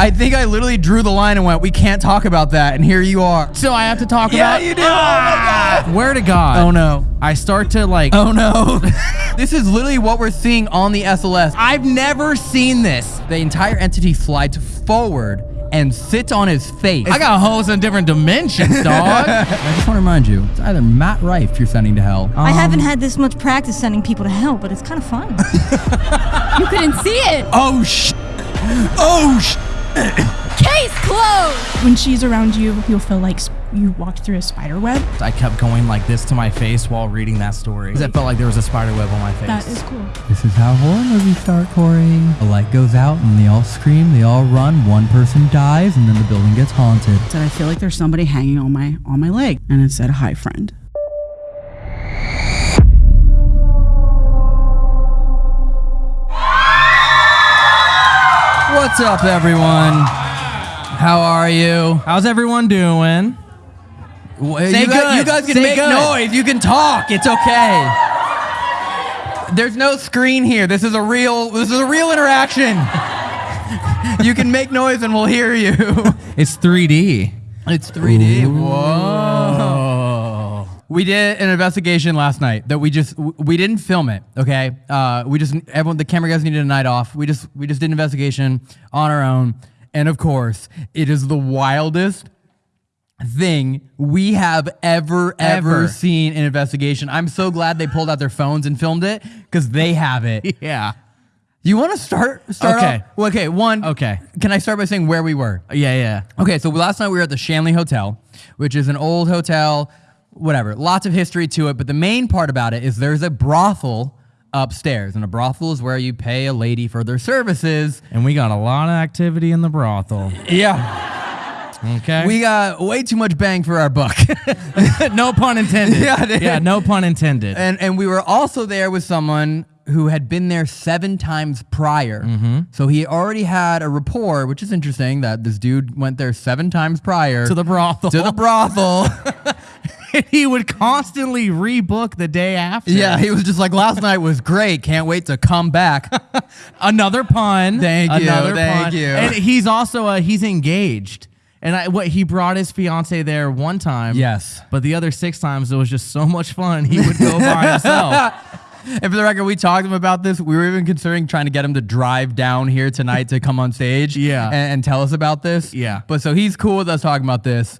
I think I literally drew the line and went, we can't talk about that. And here you are. So I have to talk Yeah, about. you do. Oh my ah. God. Where to God? Oh no. I start to like. Oh no. this is literally what we're seeing on the SLS. I've never seen this. The entire entity slides forward and sits on his face. I got holes in different dimensions, dog. I just want to remind you, it's either Matt Rife you're sending to hell. I um, haven't had this much practice sending people to hell, but it's kind of fun. You couldn't see it. Oh sh! Oh sh! Case closed. When she's around you, you'll feel like you walked through a spider web. I kept going like this to my face while reading that story. 'Cause It felt like there was a spider web on my face. That is cool. This is how horror movies start, Corey. The light goes out and they all scream, they all run, one person dies, and then the building gets haunted. said I feel like there's somebody hanging on my on my leg, and it said, "Hi, friend." What's up, everyone? How are you? How's everyone doing? Say Say you, guys, you guys can Say make good. noise. You can talk. It's okay. There's no screen here. This is a real. This is a real interaction. you can make noise and we'll hear you. It's 3D. It's 3D. Whoa. We did an investigation last night that we just we didn't film it. Okay, uh, we just everyone the camera guys needed a night off. We just we just did an investigation on our own, and of course, it is the wildest thing we have ever ever, Ever. seen in investigation. I'm so glad they pulled out their phones and filmed it because they have it. Yeah. You want to start? Start Okay. off- Well, okay. One. Okay. Can I start by saying where we were? Yeah, yeah. Okay, so last night we were at the Shanley Hotel, which is an old hotel, whatever. Lots of history to it, but the main part about it is there's a brothel upstairs, and a brothel is where you pay a lady for their services. And we got a lot of activity in the brothel. Yeah. Okay. We got way too much bang for our buck. no pun intended. Yeah, dude. yeah, no pun intended. and and we were also there with someone who had been there seven times prior. Mm-hmm. So he already had a rapport, which is interesting that this dude went there seven times prior to the brothel. to the brothel. he would constantly rebook the day after. Yeah, he was just like, last night was great. Can't wait to come back. Another pun. Thank you, Another thank pun. you. And he's also uh, he's engaged. And I, what he brought his fiance there one time. Yes. But the other six times it was just so much fun. He would go by himself. and for the record, we talked to him about this. We were even considering trying to get him to drive down here tonight to come on stage Yeah. and, and tell us about this. Yeah. But so he's cool with us talking about this.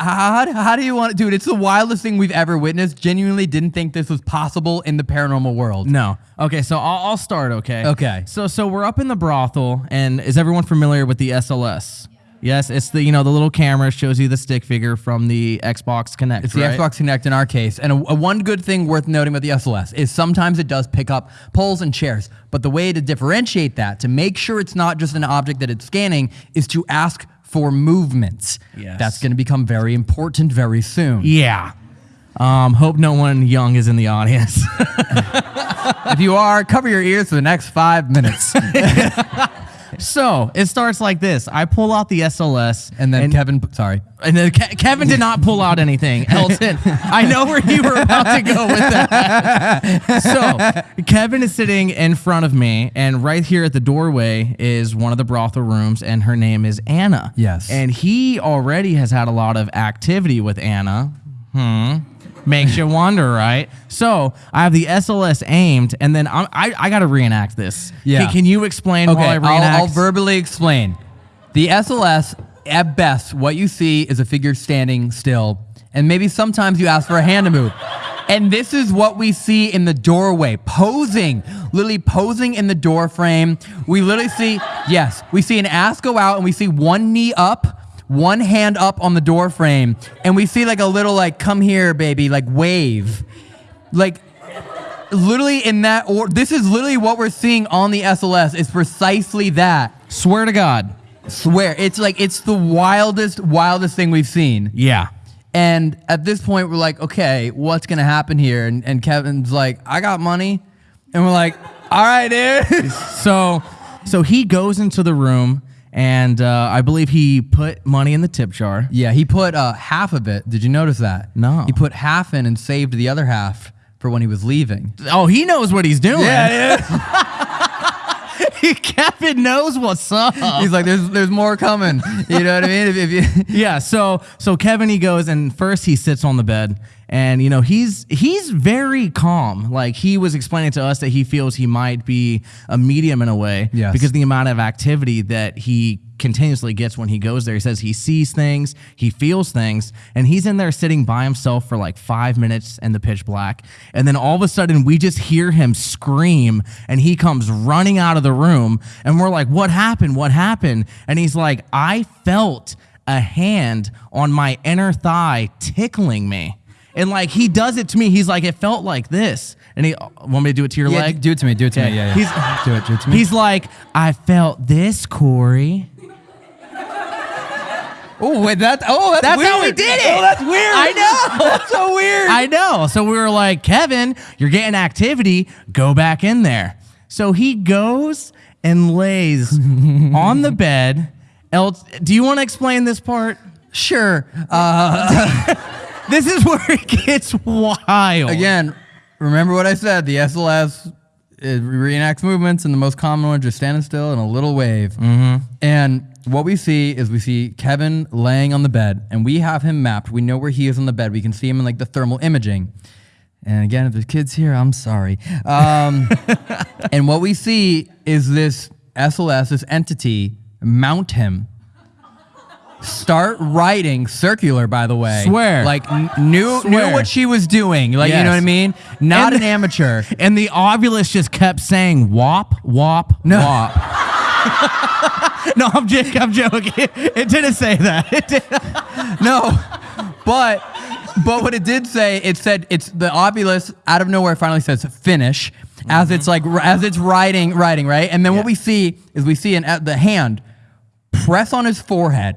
How, how do you want to, dude? It's the wildest thing we've ever witnessed. Genuinely didn't think this was possible in the paranormal world. No. Okay, so I'll, I'll start. Okay. Okay. So so we're up in the brothel, and is everyone familiar with the SLS? Yes, it's the you know the little camera shows you the stick figure from the Xbox Kinect. It's the right? Xbox Kinect in our case. And a, a one good thing worth noting about the SLS is sometimes it does pick up poles and chairs. But the way to differentiate that, to make sure it's not just an object that it's scanning, is to ask for movements. Yes. That's going to become very important very soon. Yeah. Um, hope no one young is in the audience. if you are, cover your ears for the next five minutes. so it starts like this. I pull out the SLS, and then Kevin, sorry. and then Ke- Kevin did not pull out anything. Elton, I know where you were about to go with that. so Kevin is sitting in front of me, and right here at the doorway is one of the brothel rooms, and her name is Anna. Yes. And he already has had a lot of activity with Anna. Hmm. Makes you wonder, right? So I have the SLS aimed, and then I'm, I I got to reenact this. Yeah. Can, can you explain Okay, while I I'll. I'll verbally explain. The SLS, at best, what you see is a figure standing still, and maybe sometimes you ask for a hand to move. And this is what we see in the doorway, posing, literally posing in the door frame. We literally see, yes, we see an ass go out, and we see one knee up, one hand up on the door frame, and we see like a little like "come here, baby" like wave, like literally in that or this is literally what we're seeing on the SLS is precisely that. Swear to God. Swear. It's like it's the wildest, wildest thing we've seen. Yeah. And at this point we're like, okay, what's gonna happen here? And and Kevin's like, I got money. And we're like, all right, dude. So, so he goes into the room, and uh, I believe he put money in the tip jar. yeah, he put uh, half of it. Did you notice that? No. He put half in and saved the other half for when he was leaving. Oh, he knows what he's doing. Yeah dude. Kevin knows what's up. He's like, there's there's more coming. You know what I mean? If, if you, yeah so so kevin he goes and first he sits on the bed and you know he's he's very calm. Like he was explaining to us that he feels he might be a medium in a way Yes. because the amount of activity that he continuously gets when he goes there. He says he sees things he feels things and he's in there sitting by himself for like five minutes in the pitch black. And then all of a sudden we just hear him scream and he comes running out of the room and we're like what happened? What happened? And he's like i felt a hand on my inner thigh tickling me. And like he does it to me, he's like, it felt like this. And he want me to do it to your yeah, leg? do it to me. Do it to me. Yeah, yeah. He's- do it. Do it to me. He's like, I felt this, Corey. oh wait, that. Oh, that's, That's weird. how we did it. Oh, that's weird. I know. that's so weird. I know. So we were like, Kevin, you're getting activity. Go back in there. So he goes and lays on the bed. Else, do you want to explain this part? sure. Uh, This is where it gets wild. again, remember what I said. The SLS it reenacts movements, and the most common one just standing still and a little wave. Mm-hmm. And what we see is we see Kevin laying on the bed, and we have him mapped. We know where he is on the bed. We can see him in like the thermal imaging. And again, if there's kids here, I'm sorry. Um, and what we see is this SLS, this entity, mount him. Start writing circular, by the way. Swear. Like n- knew Swear. knew what she was doing. Like you know what I mean? Not And- an amateur. And the ovilus just kept saying wop, wop, No. wop. no, I'm, joking i'm joking. It didn't say that. It did- No, but but what it did say, it said it's the ovilus out of nowhere finally says finish as it's like as it's writing writing right, and then what we see is we see an uh, the hand press on his forehead,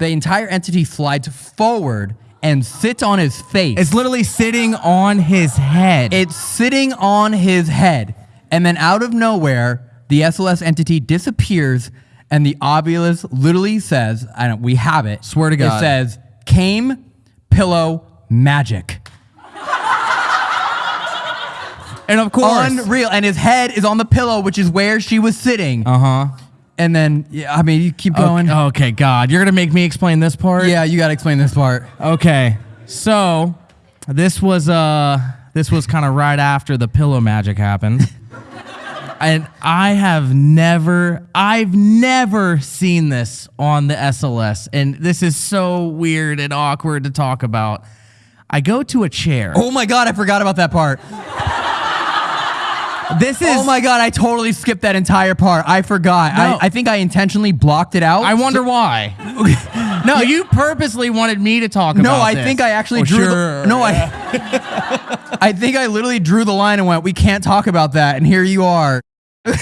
the entire entity slides forward and sits on his face. It's literally sitting on his head. It's sitting on his head. And then out of nowhere, the SLS entity disappears and the ovilus literally says, I don't we have it. Swear to God. It says came pillow magic. and of course, Unreal. And his head is on the pillow, which is where she was sitting. uh huh. And then yeah, I mean you keep going. Okay, okay, God, you're gonna make me explain this part. Yeah, you gotta explain this part. Okay. So this was uh this was kind of right after the pillow magic happened. and I have never I've never seen this on the SLS and this is so weird and awkward to talk about. I go to a chair. Oh my god, I forgot about that part. This oh is Oh my god, I totally skipped that entire part. I forgot. No. I, I think I intentionally blocked it out. I wonder why. no, you purposely wanted me to talk about. No, I this. think I actually Oh, drew sure. the No, I I think I literally drew the line and went, "We can't talk about that." And here you are. so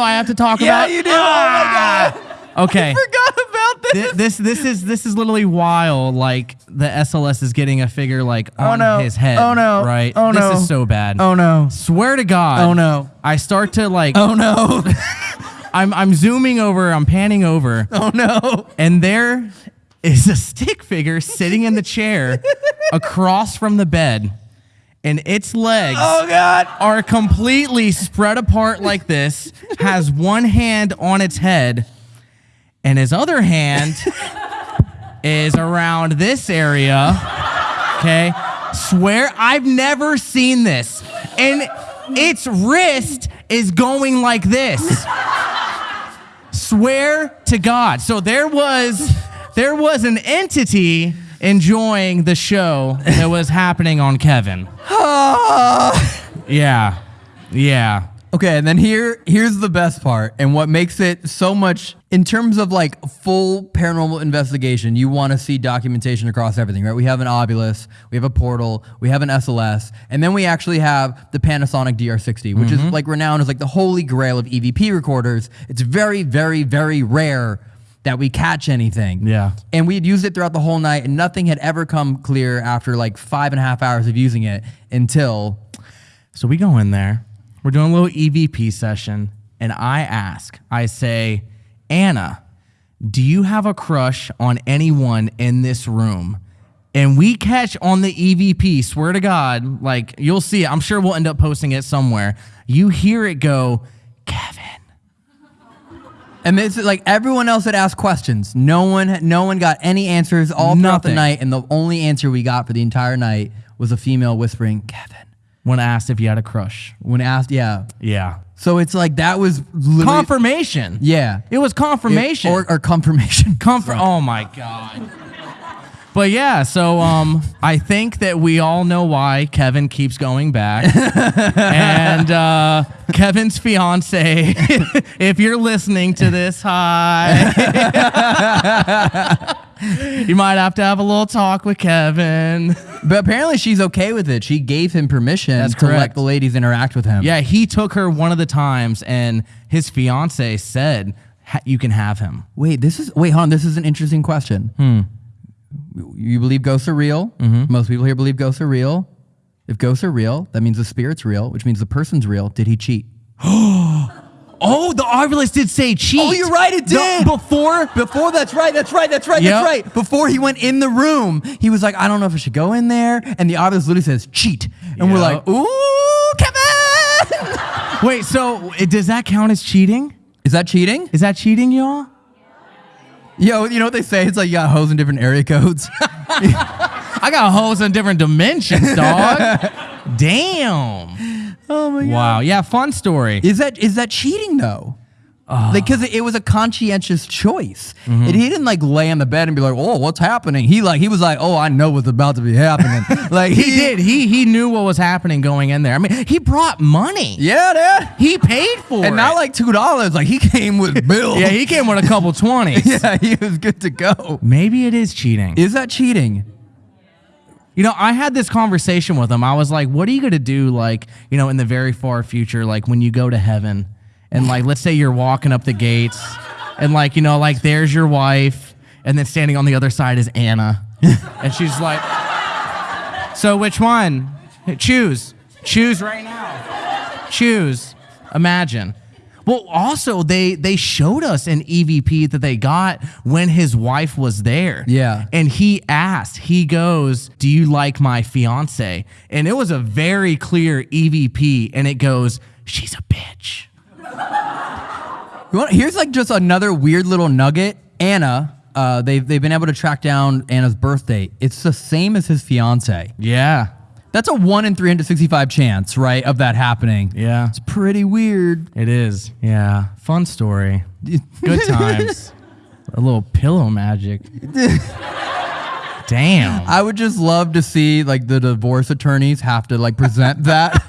I have to talk Yeah, about you do. Oh my ah. god. Okay. Forgot about this. This this is this is literally while like the SLS is getting a figure like oh, on no. his head. Oh, no. Right. Oh, no! this is so bad. Oh no. Swear to God. Oh, no. I start to like. Oh no. I'm I'm zooming over. I'm panning over, Oh no. and there is a stick figure sitting in the chair across from the bed, and its legs Oh god. are completely spread apart like this, has one hand on its head, and his other hand is around this area. Okay. Swear I've never seen this. And its wrist is going like this. Swear to God. So there was there was an entity enjoying the show that was happening on Kevin. Yeah. Yeah. Okay, and then here here's the best part and what makes it so much in terms of like full paranormal investigation, you want to see documentation across everything, right? We have an Ovilus, we have a portal, we have an SLS, and then we actually have the Panasonic DR60, which is mm-hmm. like renowned as like the holy grail of EVP recorders. It's very very very rare that we catch anything. Yeah. And we had used it throughout the whole night, and nothing had ever come clear after like five and a half hours of using it until So we go in there, we're doing a little EVP session, and I ask, I say, Anna, do you have a crush on anyone in this room? And we catch on the EVP, swear to God, like you'll see it. I'm sure we'll end up posting it somewhere. You hear it go, Kevin. And it's like everyone else had asked questions. No one, no one got any answers all throughout the night, and the only answer we got for the entire night was a female whispering, "Kevin." When asked if you had a crush. When asked, yeah. Yeah. So it's like that was literally, Confirmation. yeah, It was confirmation. or, or confirmation. Comfort. Oh my god. But yeah, so um, I think that we all know why Kevin keeps going back, and uh, Kevin's fiance. if you're listening to this, hi. you might have to have a little talk with Kevin. But apparently she's okay with it. She gave him permission That's to let the ladies interact with him. Yeah, he took her one of the times, and his fiance said, "You can have him." Wait, this is wait, hold on. This is an interesting question. Hmm. You believe ghosts are real? Mm-hmm. Most people here believe ghosts are real. If ghosts are real, that means the spirit's real, which means the person's real. Did he cheat? Oh, the Ovilus did say cheat. Oh, you're right, it The- did. before Before that's right, that's right, that's right, Yep. that's right. Before he went in the room, he was like, I don't know if I should go in there. And the Ovilus literally says cheat. And we're like, ooh, Kevin! Wait, so does that count as cheating? is that cheating? Is that cheating, y'all? Yo, you know what they say? It's like you got hoes in different area codes. I got hoes in different dimensions, dog. Damn. oh my god. Wow. Yeah, fun story. Is that is that cheating though? Ah. Like, cause it, was a conscientious choice. Mm-hmm. And he didn't like lay on the bed and be like, "Oh, what's happening?" He like he was like, "Oh, I know what's about to be happening." like He did. He he knew what was happening going in there. I mean, he brought money. Yeah, Dad. He paid for it. And not like two dollars. Like he came with bills. Yeah, he came with a couple twenties. yeah, he was good to go. Maybe it is cheating. Is that cheating? You know, I had this conversation with him. I was like, what are you going to do, like, you know, in the very far future, like when you go to heaven? And, like, let's say you're walking up the gates, and, like, you know, like, there's your wife, and then standing on the other side is Anna. and she's like, so which one? Choose. Choose right now. Choose. Imagine. Well, also they they showed us an EVP that they got when his wife was there. Yeah. And he asked, he goes, Do you like my fiance? And it was a very clear EVP. And it goes, She's a bitch. Want, here's like just another weird little nugget. Anna, uh, they've they've been able to track down Anna's birthday. It's the same as his fiance. Yeah. That's a one in 365 chance, right, of that happening. Yeah. It's pretty weird. It is. Yeah. Fun story. Good times. a little pillow magic. Damn. I would just love to see like the divorce attorneys have to like present that.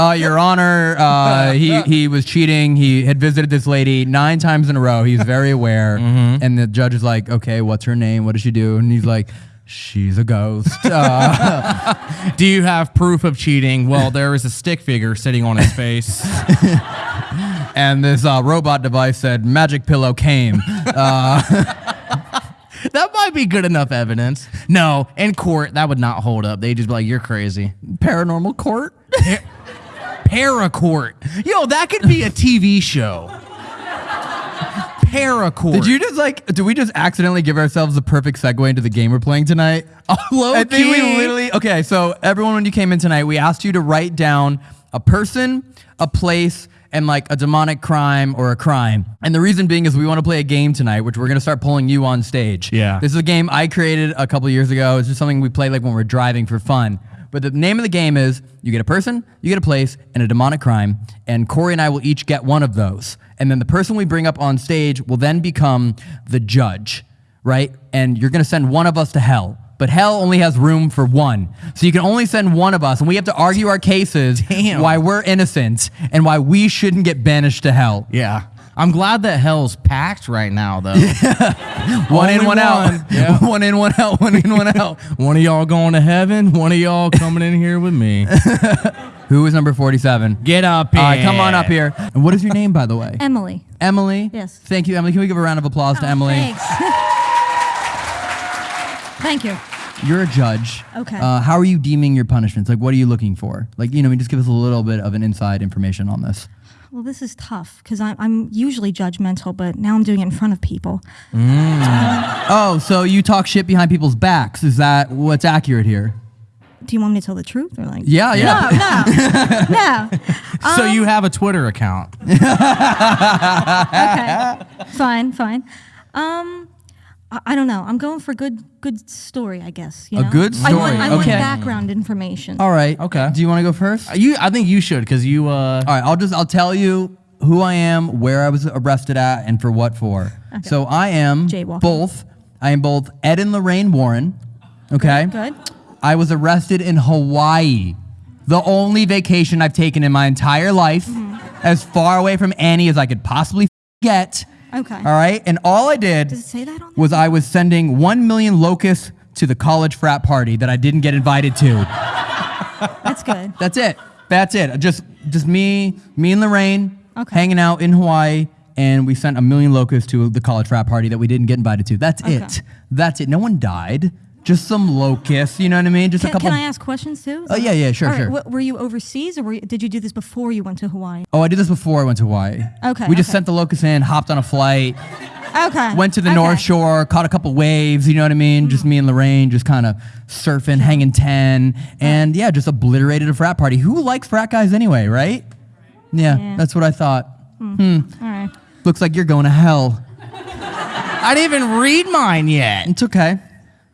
Uh, Your Honor, uh, he he was cheating. He had visited this lady nine times in a row. He's very aware, and the judge is like, "Okay, what's her name? What does she do?" And he's like, "She's a ghost." Uh, Do you have proof of cheating? Well, there is a stick figure sitting on his face. and this uh, robot device said, "Magic pillow came." that might be good enough evidence. No, in court, that would not hold up. They'd just be like, you're crazy. Paranormal court. Paracourt. Yo, that could be a TV show. Paracourt. Did you just like? Did we just accidentally give ourselves the perfect segue into the game we're playing tonight? Oh, low I think we literally. Okay, so everyone, when you came in tonight, we asked you to write down a person, a place, and like a demonic crime or a crime. And the reason being is we want to play a game tonight, which we're gonna start pulling you on stage. Yeah. This is a game I created a couple years ago. It's just something we play like when we're driving for fun. But the name of the game is you get a person, you get a place, and a demonic crime. And Corey and I will each get one of those. And then the person we bring up on stage will then become the judge, right? And you're gonna send one of us to hell. But hell only has room for one. So you can only send one of us, and we have to argue our cases Damn. why we're innocent and why we shouldn't get banished to hell. Yeah. I'm glad that hell's packed right now, though. Yeah. One in, Only one, out. one. Yeah. one in, one out. One in, one out. one of y'all going to heaven, one of y'all coming in here with me. Who is number 47? Get up here. All right, come on up here. And what is your name, by the way? Emily. Emily? Yes. Thank you, Emily. Can we give a round of applause to Emily? Thanks. Thank you. You're a judge. Okay. Uh, how are you deeming your punishments? Like, what are you looking for? Like, you know, just give us a little bit of an inside information on this. Well, this is tough because I'm, I'm usually judgmental, but now I'm doing it in front of people. Oh, so you talk shit behind people's backs. Is that what's accurate here? Do you want me to tell the truth or like? Yeah, yeah. No, no, no. so you have a Twitter account. okay, fine, fine. Um, I, I don't know. I'm going for good, good story. I guess. You A know? good I want, story, I want okay. background information. All right. Okay. Do you want to go first? You, I think you should because you. Uh, All right, I'll just I'll tell you who I am, where I was arrested at, and for what for. So I am Jaywalking. both. I am both Ed and Lorraine Warren. Okay. Good. I was arrested in Hawaii, the only vacation I've taken in my entire life, as far away from Annie as I could possibly get. Okay. All right, and all I did Does it say that on there? was I was sending one million locusts to the college frat party that I didn't get invited to. That's good. That's it. That's it. Just just me, me and Lorraine Okay. hanging out in Hawaii, and we sent a million locusts to the college frat party that we didn't get invited to. That's Okay. it. That's it. No one died. Just some locusts. You know what I mean? Just a Can, couple. can I ask questions too? Oh, yeah, yeah, sure, right, sure. were you overseas or were you, did you do this before you went to Hawaii? Oh, I did this before I went to Hawaii. Okay, We just okay. sent the locusts in, hopped on a flight, Okay. went to the okay. North Shore, caught a couple waves. You know what I mean? Just me and Lorraine, just kind of surfing, hanging ten, and yeah, just obliterated a frat party. Who likes frat guys anyway, right? Yeah, Yeah. that's what I thought. Hmm. All right. Looks like you're going to hell. I didn't even read mine yet. It's okay.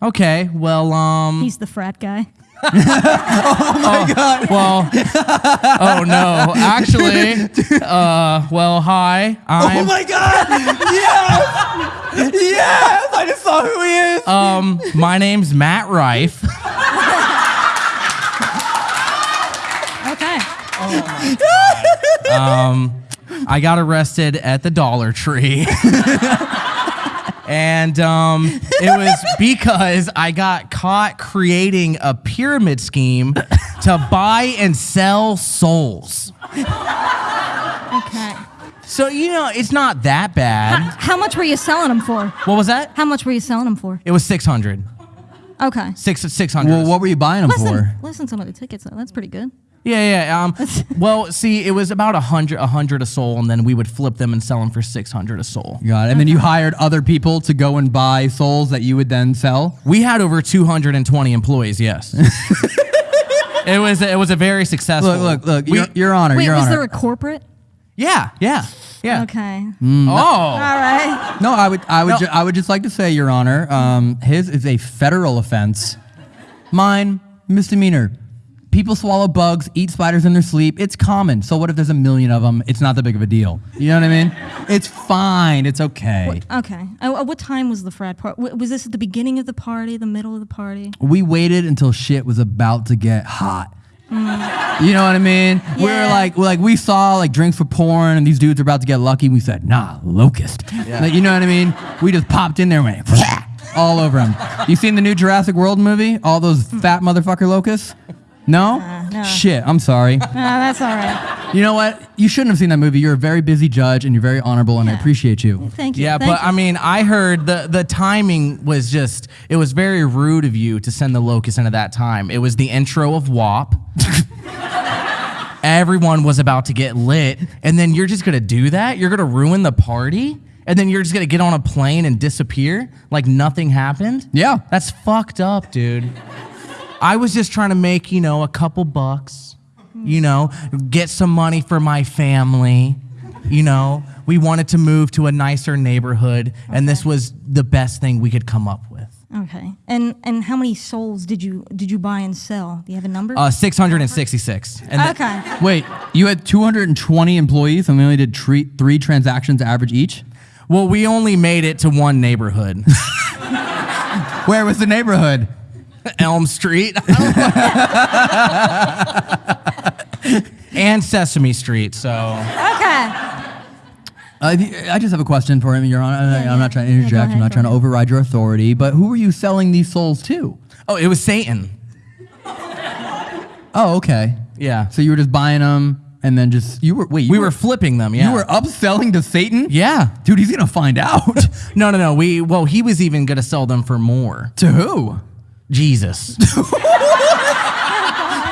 Okay, well, um, He's the frat guy. Oh my god. well, oh no, actually, uh, well, hi, I'm, Oh my God! yes! Yes! I just saw who he is. um, my name's Matt Rife. Okay. Oh my god. Um, I got arrested at the Dollar Tree. and um, it was because I got caught creating a pyramid scheme to buy and sell souls. Okay. So, you know, it's not that bad. How much were you selling them for? What was that? How much were you selling them for? It was 600. Okay. Six, 600. well, what were you buying them Listen, for? listen, some of the tickets. though. That's pretty good. Yeah, yeah. Um, well, see, it was about a hundred, a hundred a soul, and then we would flip them and sell them for six hundred a soul. God, and then you hired other people to go and buy souls that you would then sell. We had over two hundred and twenty employees. Yes, it was it was a very successful. Look, look, look, We- Your, Your Honor, Wait, Your was Honor. there a corporate? yeah, yeah, yeah. Okay. Oh, All right. no, I would, I would, No. ju- I would just like to say, Your Honor, um, his is a federal offense. Mine, misdemeanor. People swallow bugs, eat spiders in their sleep. It's common. So what if there's a million of them? It's not that big of a deal. You know what I mean? It's fine. It's okay. Okay. Uh, what time was the frat party? Was this at the beginning of the party, the middle of the party? we waited until shit was about to get hot. You know what I mean? We were Yeah. like, we're like we saw like drinks for porn, and these dudes are about to get lucky. We said, nah, locust. Like, you know what I mean? We just popped in there and went all over them. You seen the new Jurassic World movie? All those fat motherfucker locusts? No? Uh, no. Shit, I'm sorry. No, that's all right. You know what? You shouldn't have seen that movie. You're a very busy judge and you're very honorable and I appreciate you. Thank you. yeah. Thank But you. I mean, I heard the the timing was just it was very rude of you to send the locust into that time. It was the intro of WAP. Everyone was about to get lit, and then you're just gonna do that? You're gonna ruin the party? And then you're just gonna get on a plane and disappear like nothing happened? Yeah. That's fucked up, dude. I was just trying to make, you know, a couple bucks, you know, get some money for my family. You know, we wanted to move to a nicer neighborhood, and this was the best thing we could come up with. okay. And and how many souls did you did you buy and sell? Do you have a number? Uh, 666. And that- okay. Wait, you had 220 employees and we only did tre- three transactions average each? well, we only made it to one neighborhood, Where was the neighborhood? Elm Street. and Sesame Street, so. Okay. Uh, I just have a question for him, Your Honor. I- Yeah, I'm yeah. not trying to Yeah, go interject. I'm not trying to override your authority. But who were you selling these souls to? Oh, it was Satan. Oh, okay. Yeah. So you were just buying them and then just you were wait. You We were flipping them, yeah. you were upselling to Satan. Yeah. dude, he's gonna find out. No, no, no. We well, he was even gonna sell them for more. to who? Jesus.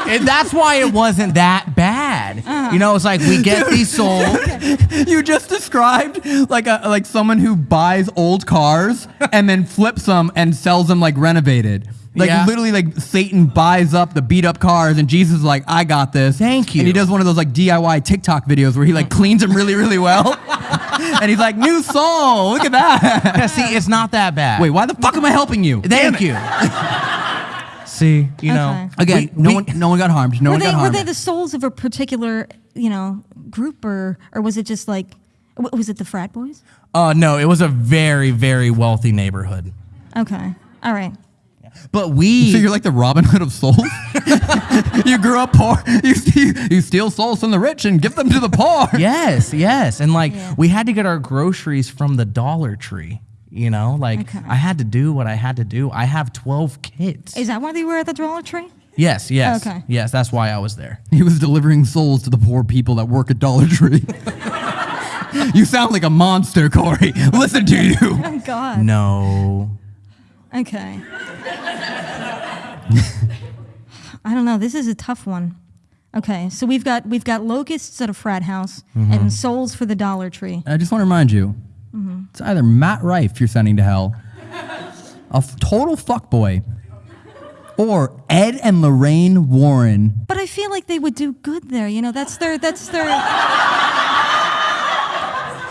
and that's why it wasn't that bad. Uh-huh. You know, it's like we get these souls. You just described like a like someone who buys old cars and then flips them and sells them like renovated. Like Yeah. literally, like Satan buys up the beat up cars, and Jesus is like, "I got this." Thank you. And he you. does one of those like DIY TikTok videos where he like cleans them really, really well, and he's like, "New soul, look at that." Yeah, see, it's not that bad. Wait, why the fuck am I helping you? thank you. see, you know, Again, we- no we- one, no one got harmed. No were one they got were harmed. they the souls of a particular you know group or or was it just like w- was it the frat boys? Uh, no, it was a very, very wealthy neighborhood. Okay, all right. But we, so you're like the Robin Hood of souls. you grew up poor. You, you, you steal souls from the rich and give them to the poor. yes, yes, and like Yeah. we had to get our groceries from the Dollar Tree. You know, like Okay. I had to do what I had to do. I have twelve kids. Is that why they were at the Dollar Tree? yes, yes, Okay. yes. That's why I was there. He was delivering souls to the poor people that work at Dollar Tree. you sound like a monster, Corey. Listen to you. Oh God. No, Okay. I don't know. This is a tough one. Okay, so we've got we've got locusts at a frat house Mm-hmm. and souls for the Dollar Tree. I just want to remind you, it's either Matt Rife you're sending to hell, a f- total fuckboy, or Ed and Lorraine Warren. But I feel like they would do good there. You know, that's their that's their.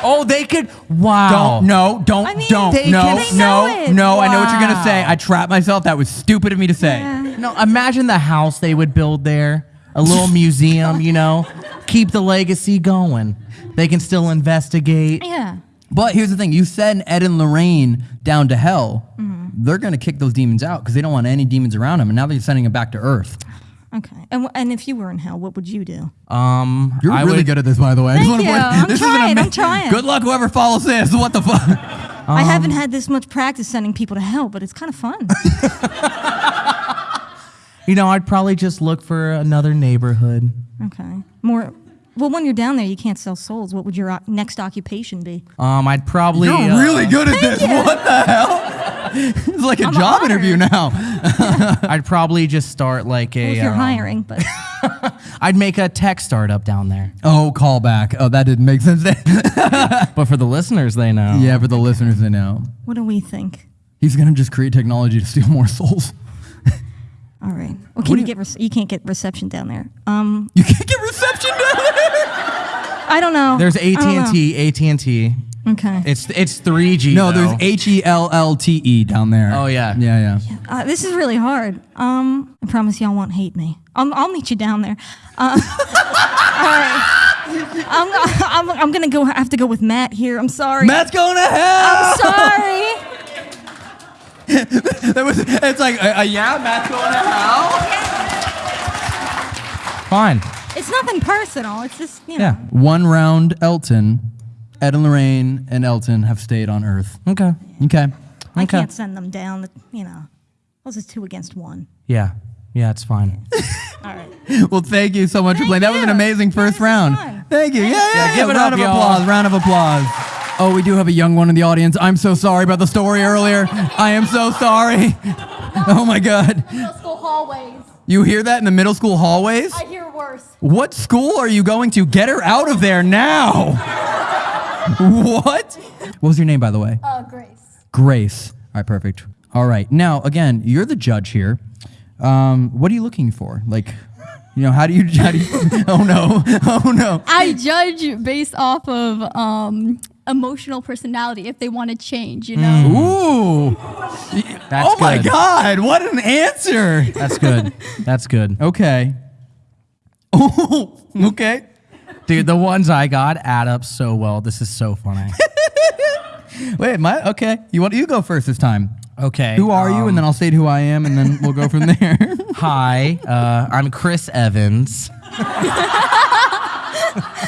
Oh, they could. Wow. Don't no, don't I mean, don't they- no they know no it. no. I know what you're gonna say. Wow. I trapped myself. That was stupid of me to say. Yeah. No, imagine the house they would build there. A little museum, you know. Keep the legacy going. They can still investigate. Yeah. But here's the thing: you send Ed and Lorraine down to hell. Mm-hmm. They're gonna kick those demons out because they don't want any demons around them, and now they're sending them back to Earth. Okay. And and if you were in hell, what would you do? Um, You're I really would- good at this, by the way. I just Thank wanna you. point- I'm this is an trying, I'm ama- trying. Good luck, whoever follows this. What the fuck? I Um, haven't had this much practice sending people to hell, but it's kind of fun. You know, I'd probably just look for another neighborhood. okay. More. Well, when you're down there, you can't sell souls. What would your o- next occupation be? Um, I'd probably. You're uh, really good at this. What the hell? it's like a job honored. interview now. I'd probably just start like a. Well, if you're um, hiring, but I'd make a tech startup down there. Oh, callback. Oh, that didn't make sense. But for the listeners, they know. yeah, for the listeners, they know. what do we think? He's gonna just create technology to steal more souls. All right. Well, can you get rec- you can't get reception down there? Um, You can't get reception down there. I don't know. There's AT and T. AT and T. know. Okay. It's it's 3G. No, though. there's H E L L T E down there. Oh, yeah. Yeah, yeah. Uh, this is really hard. Um, I promise y'all won't hate me. I'll, I'll meet you down there. Uh, all right. I'm, I'm, I'm gonna go. I Have to go with Matt here. I'm sorry. Matt's going to hell. I'm sorry. That was. It's like, uh, uh, yeah, Matt's going to hell. fine. It's nothing personal. It's just you know. Yeah. One round, Elton, Ed and Lorraine, and Elton have stayed on Earth. Okay. Okay. I Okay. can't send them down. You know. This is two against one. Yeah. Yeah, it's fine. All right. Well, thank you so much for Thank playing. That was an you. amaznd first This was round. fun. Thank you. Yeah, yeah, Yeah, give it round up, of y'all. applause. Round of applause. Oh, we do have a young one in the audience. I'm so sorry about the story earlier. I am so sorry. Oh my God. Middle school hallways. You hear that in the middle school hallways? I hear worse. What school are you going to? Get her out of there now. what? What was your name, by the way? Uh, Grace. Grace. All right, perfect. All right. Now, again, you're the judge here. Um, what are you looking for? Like, you know, how do you, how do you oh no, oh no. I judge based off of um, emotional personality if they want to change, you know? Ooh. That's oh my good. God, what an answer. That's good. That's good. Okay. Oh, okay. Dude, the ones I got add up so well. This is so funny. Wait, my, okay. You want, you go first this time. Okay. Who are you? um, And then I'll state who I am, and then we'll go from there. Hi, uh, I'm Chris Evans.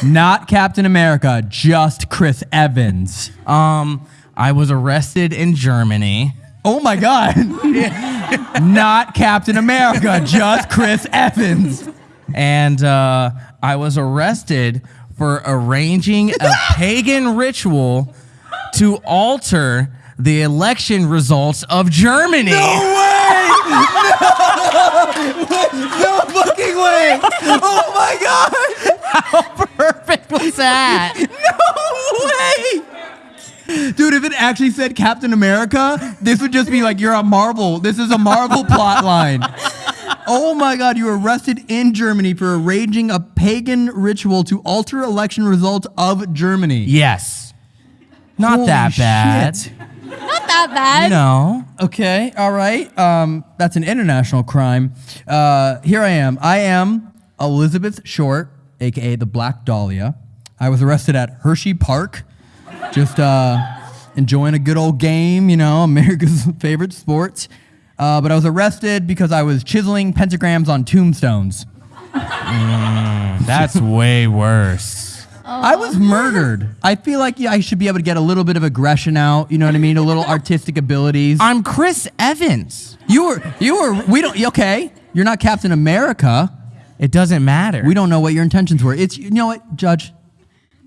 Not Captain America, just Chris Evans. Um, I was arrested in Germany. Oh my God. Not Captain America, just Chris Evans. and uh, I was arrested for arranging a pagan ritual to alter the election results of Germany. No way! No! No fucking way! Oh my God! perfect was that? No way! Dude, if it actually said Captain America, this would just be like you're a Marvel. This is a Marvel plot line. Oh my God, you were arrested in Germany for arranging a pagan ritual to alter election results of Germany. Yes. Not Holy that bad. shit. Not that bad. No. Okay, all right. Um, that's an international crime. Uh, here I am. I am Elizabeth Short, aka the Black Dahlia. I was arrested at Hershey Park, just uh, enjoying a good old game, you know, America's favorite sport. Uh, but I was arrested because I was chiseling pentagrams on tombstones. That's way worse. I was murdered. I feel like yeah, I should be able to get a little bit of aggression out. You know what I mean? A little artistic abilities. I'm Chris Evans. You were, you were, we don't, okay. You're not Captain America. It doesn't matter. We don't know what your intentions were. It's, you know what, Judge?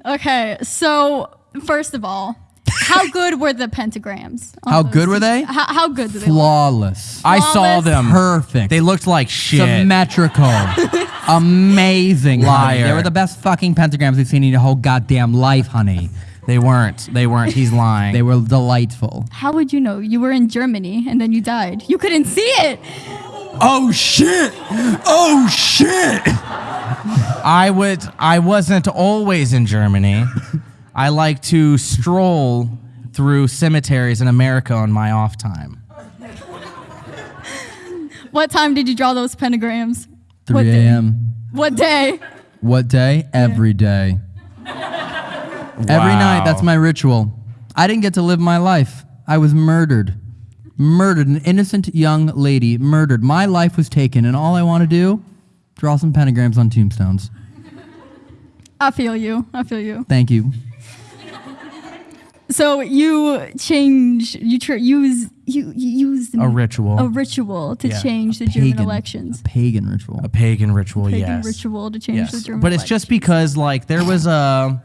Okay, so first of all, how good were the pentagrams? on How those good were they? How, how good did they look? Flawless. I saw Flawless. them. Perfect. They looked like shit. Symmetrical. Amazing. honey. Liar. They were the best fucking pentagrams we've seen in your whole goddamn life, honey. They weren't. They weren't. He's lying. They were delightful. How would you know? You were in Germany and then you died. You couldn't see it. Oh shit! Oh shit! I would. I wasn't always in Germany. I like to stroll through cemeteries in America on my off time. What time did you draw those pentagrams? 3 What day? a.m. What day? What day? Every day. Every night. That's my ritual. I didn't get to live my life. I was murdered. Murdered. An innocent young lady murdered. My life was taken, and all I want to do, draw some pentagrams on tombstones. I feel you. I feel you. Thank you. So you change, you tr- use, you, you use A ritual. a ritual to Yeah. change the German elections. A pagan ritual. A pagan ritual. Pagan yes. ritual to change Yes. the German But it's just because like there was a.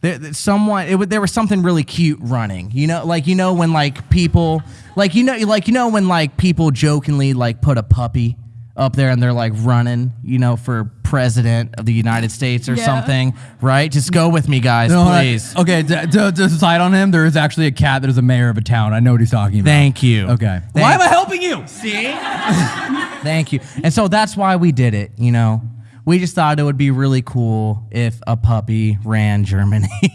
There, there- someone it, wa- there was something really cute running you know like you know when like people like you know like you know when like people jokingly like put a puppy up there and they're like running you know for president of the united states or Yeah. something right just go with me guys No, I- please okay, to, to, to side on him, there is actually a cat that is a mayor of a town. I know what he's talking about. thank you Okay. Thank- Why am I helping you? See? Thank you. And so that's why we did it, you know. We just thought it would be really cool if a puppy ran Germany.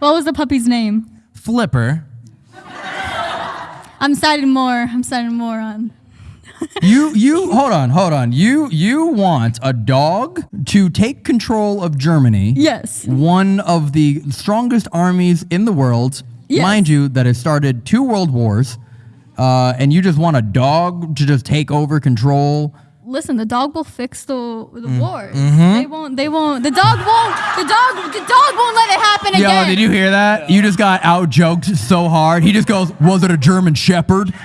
What was the puppy's name? Flipper. I'm siding more. I'm siding more on. You you hold on, hold on. You you want a dog to take control of Germany. Yes. One of the strongest armies in the world, Yes. mind you, that has started two world wars. Uh, and you just want a dog to just take over control. Listen, the dog will fix the the Mm. wars. Mm-hmm. They won't. They won't. The dog won't. The dog. The dog won't let it happen Yo, again. did you hear that? You just got out joked so hard. He just goes, "Was it a German Shepherd?"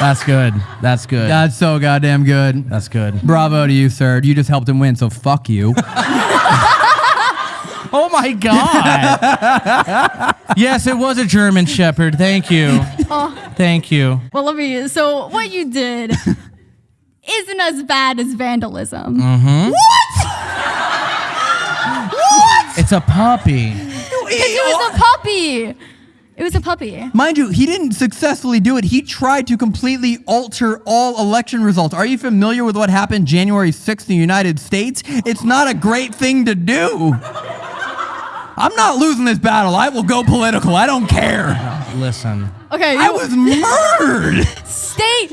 That's good. That's good. That's so goddamn good. That's good. Bravo to you, sir. You just helped him win, so fuck you. Oh my god. yes, it was a German shepherd. Thank you. Thank you. Well, let me. So what you did isn't as bad as vandalism. mm-hmm It's a puppy. It was a puppy. It was a puppy. Mind you, he didn't successfully do it. He tried to completely alter all election results. Are you familiar with what happened January 6th in the United States? It's not a great thing to do. I'm not losing this battle. I will go political. I don't care. Listen. Okay. I was murdered. state.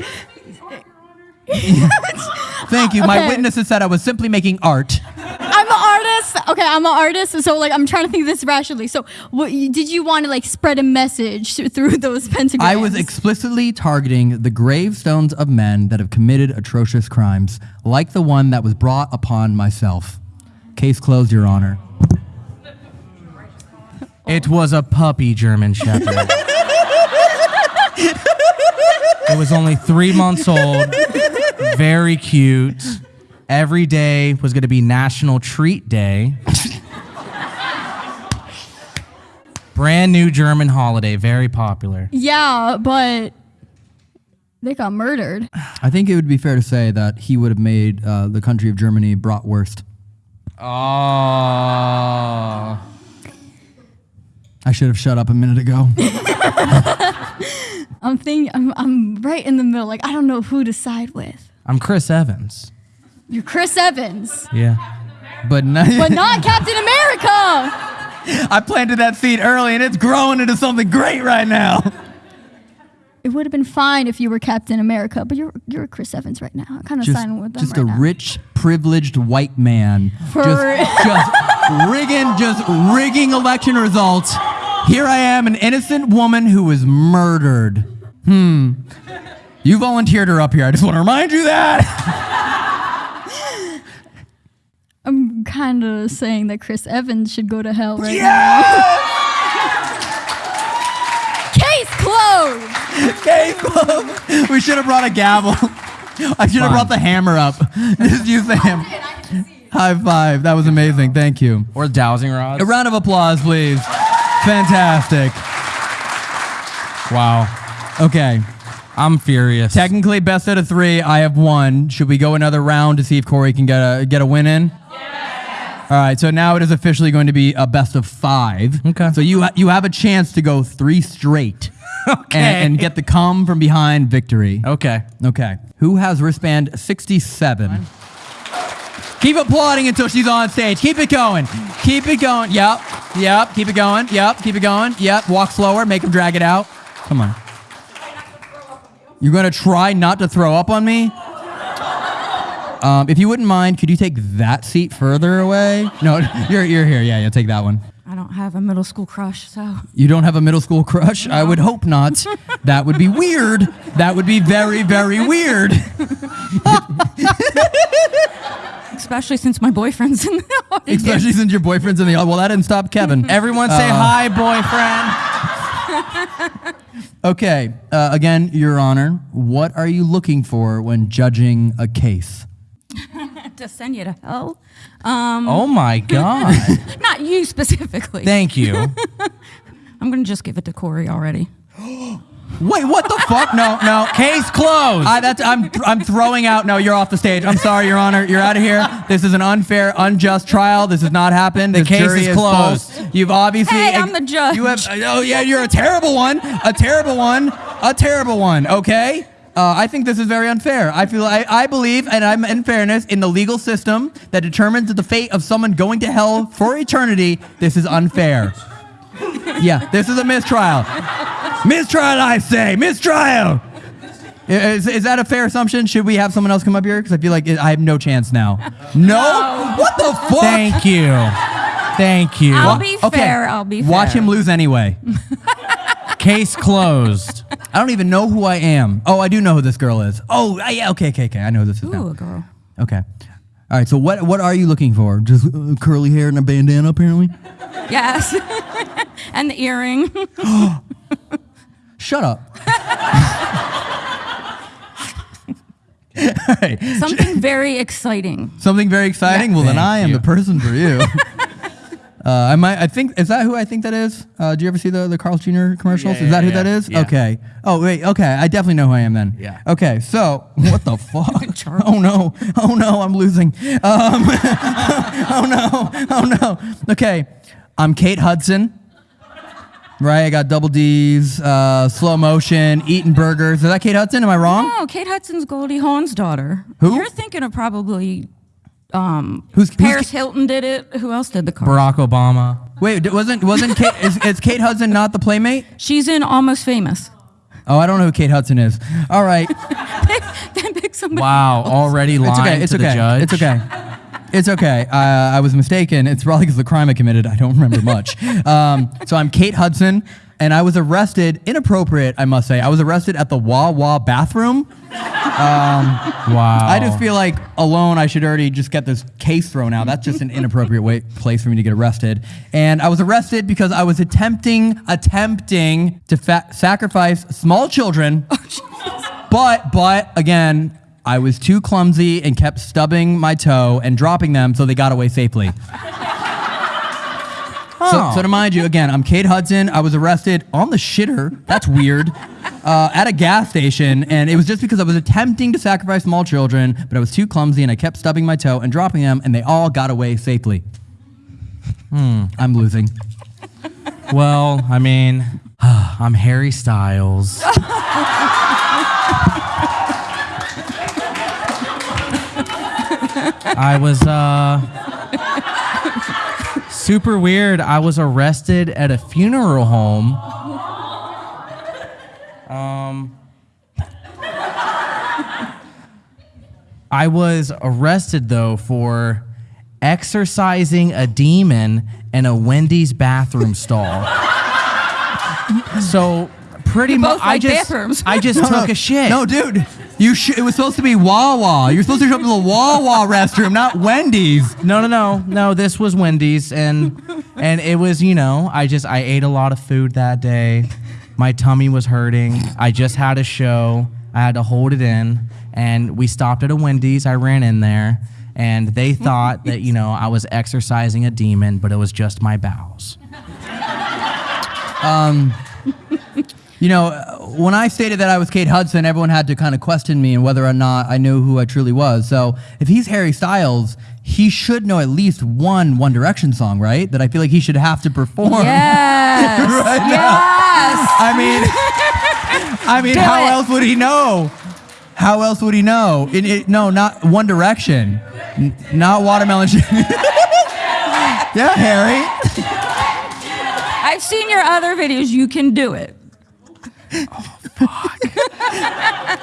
Thank you. My Okay. witnesses said I was simply making art. I'm an artist. Okay, I'm an artist. So like, I'm trying to think this rationally. So, what you, did you want to like spread a message through those pentagrams? I was explicitly targeting the gravestones of men that have committed atrocious crimes, like the one that was brought upon myself. Case closed, Your Honor. It was a puppy German shepherd. it was only three months old, very cute. Every day was going to be National Treat Day. Brand new German holiday, very popular. Yeah, but they got murdered. I think it would be fair to say that he would have made uh, the country of Germany bratwurst. Oh. I should have shut up a minute ago. I'm thinking I'm, I'm right in the middle. Like I don't know who to side with. I'm Chris Evans. You're Chris Evans, Yeah. but not, but not Captain America. I planted that seed early and it's growing into something great right now. It would have been fine if you were Captain America, but you're you're Chris Evans right now. I'm kind of Just, siding with them just right a now. rich, privileged white man. For- just, just rigging, just rigging election results. Here I am, an innocent woman who was murdered. Hmm. You volunteered her up here. I just want to remind you that. I'm kind of saying that Chris Evans should go to hell right Yeah! now. Case closed. Okay, Bob. We should have brought a gavel. I should have brought the hammer up. Just use the hammer. Oh, High five. That was amazing. Thank you. Or dowsing rods. A round of applause, please. Fantastic. wow. Okay. I'm furious. Technically, best out of three. I have one. Should we go another round to see if Corey can get a get a win in? All right. So now it is officially going to be a best of five. Okay. So you ha- you have a chance to go three straight. Okay. And, and get the come from behind victory. okay. Okay. Who has wristband 67? Keep applauding until she's on stage. Keep it going. Keep it going. Yep. Yep. Keep it going. Yep. Keep it going. Yep. Walk slower. Make him drag it out. Come on. You're going to try not to throw up on me? Um, if you wouldn't mind, could you take that seat further away? No, you're, you're here. Yeah, yeah, take that one. I don't have a middle school crush, so You don't have a middle school crush? I would hope not. That would be weird. That would be very, very weird. especially since my boyfriend's in the audience. Especially since your boyfriend's in the audience. well, that didn't stop Kevin. Everyone say Uh, hi, boyfriend. Okay, uh, again, Your Honor, what are you looking for when judging a case? to send you to hell. Um, oh my God. not you specifically. Thank you. I'm gonna just give it to Corey already. Wait, what the fuck? No, no. Case closed. I, that's, I'm, I'm throwing out. No, you're off the stage. I'm sorry, Your Honor. You're out of here. This is an unfair, unjust trial. This has not happened. The This case jury is full. closed. You've obviously. Hey, I'm the judge. You have. Oh yeah, you're a terrible one. A terrible one. A terrible one. Okay. Uh, I think this is very unfair. I feel I, I believe, and I'm in fairness, in the legal system that determines the fate of someone going to hell for eternity. This is unfair. Yeah, this is a mistrial. Mistrial, I say. Mistrial. Is, is that a fair assumption? Should we have someone else come up here? Because I feel like I have no chance now. No? What the fuck? Thank you. Thank you. I'll be fair. I'll be fair. Watch him lose anyway. Case closed. I don't even know who I am. Oh, I do know who this girl is. Oh, yeah. Okay, okay, okay. I know who this is Ooh, now. a girl. Okay. All right. So what what are you looking for? Just uh, curly hair and a bandana, apparently. Yes. and the earring. Shut up. All right. Something very exciting. Something very exciting. Well, then I am you. the person for you. uh, I might. I think is that who I think that is. Uh, do you ever see the the Carl's Jr. commercials? Yeah, is that yeah, who that yeah. is? Yeah. Okay. Oh wait. Okay. I definitely know who I am then. Yeah. Okay. So what the fuck? oh no. Oh no. I'm losing. Um, oh no. Oh no. Okay. I'm Kate Hudson. Right. I got double D's. Uh, slow motion. Eating burgers. Is that Kate Hudson? Am I wrong? Oh, Kate Hudson's Goldie Hawn's daughter. Who? You're thinking of probably um, Who's, who's Paris Hilton did it. Who else did the car? Barack Obama. Wait, wasn't wasn't Kate, is, is Kate Hudson not the playmate? She's in Almost Famous. Oh, I don't know who Kate Hudson is. All right, then pick somebody. Wow. Already lying it's lying okay. It's to okay. the judge. It's okay. It's okay. Uh, I was mistaken. It's probably because the crime I committed. I don't remember much. Um, so I'm Kate Hudson, and I was arrested. Inappropriate, I must say. I was arrested at the Wawa bathroom. Um, wow. I just feel like alone I should already just get this case thrown out. That's just an inappropriate way, place for me to get arrested. And I was arrested because I was attempting attempting to fa- sacrifice small children. Oh, but but again, I was too clumsy and kept stubbing my toe and dropping them so they got away safely. So, so to mind you, again, I'm Kate Hudson. I was arrested on the shitter. That's weird. Uh, at a gas station, and it was just because I was attempting to sacrifice small children, but I was too clumsy and I kept stubbing my toe and dropping them, and they all got away safely. Hmm, I'm losing. Well, I mean, I'm Harry Styles. I was uh super weird. I was arrested at a funeral home. Um I was arrested though for exercising a demon in a Wendy's bathroom stall. so pretty much both I just bathrooms. I just took a shit. No, dude. You sh- it was supposed to be Wawa. You're supposed to show up to the Wawa restroom, not Wendy's. No, no, no, no. This was Wendy's, and and it was you know I just I ate a lot of food that day. My tummy was hurting. I just had a show. I had to hold it in, and we stopped at a Wendy's. I ran in there, and they thought that you know I was exercising a demon, but it was just my bowels. Um, you know, when I stated that I was Kate Hudson, everyone had to kind of question me and whether or not I knew who I truly was. So if he's Harry Styles, he should know at least one One Direction song, right? That I feel like he should have to perform. Yes. yes. I mean, I mean, how it. else would he know? How else would he know? It, it- no, not One Direction, N- not Watermelon. Yeah, Harry. I've seen your other videos. You can do it.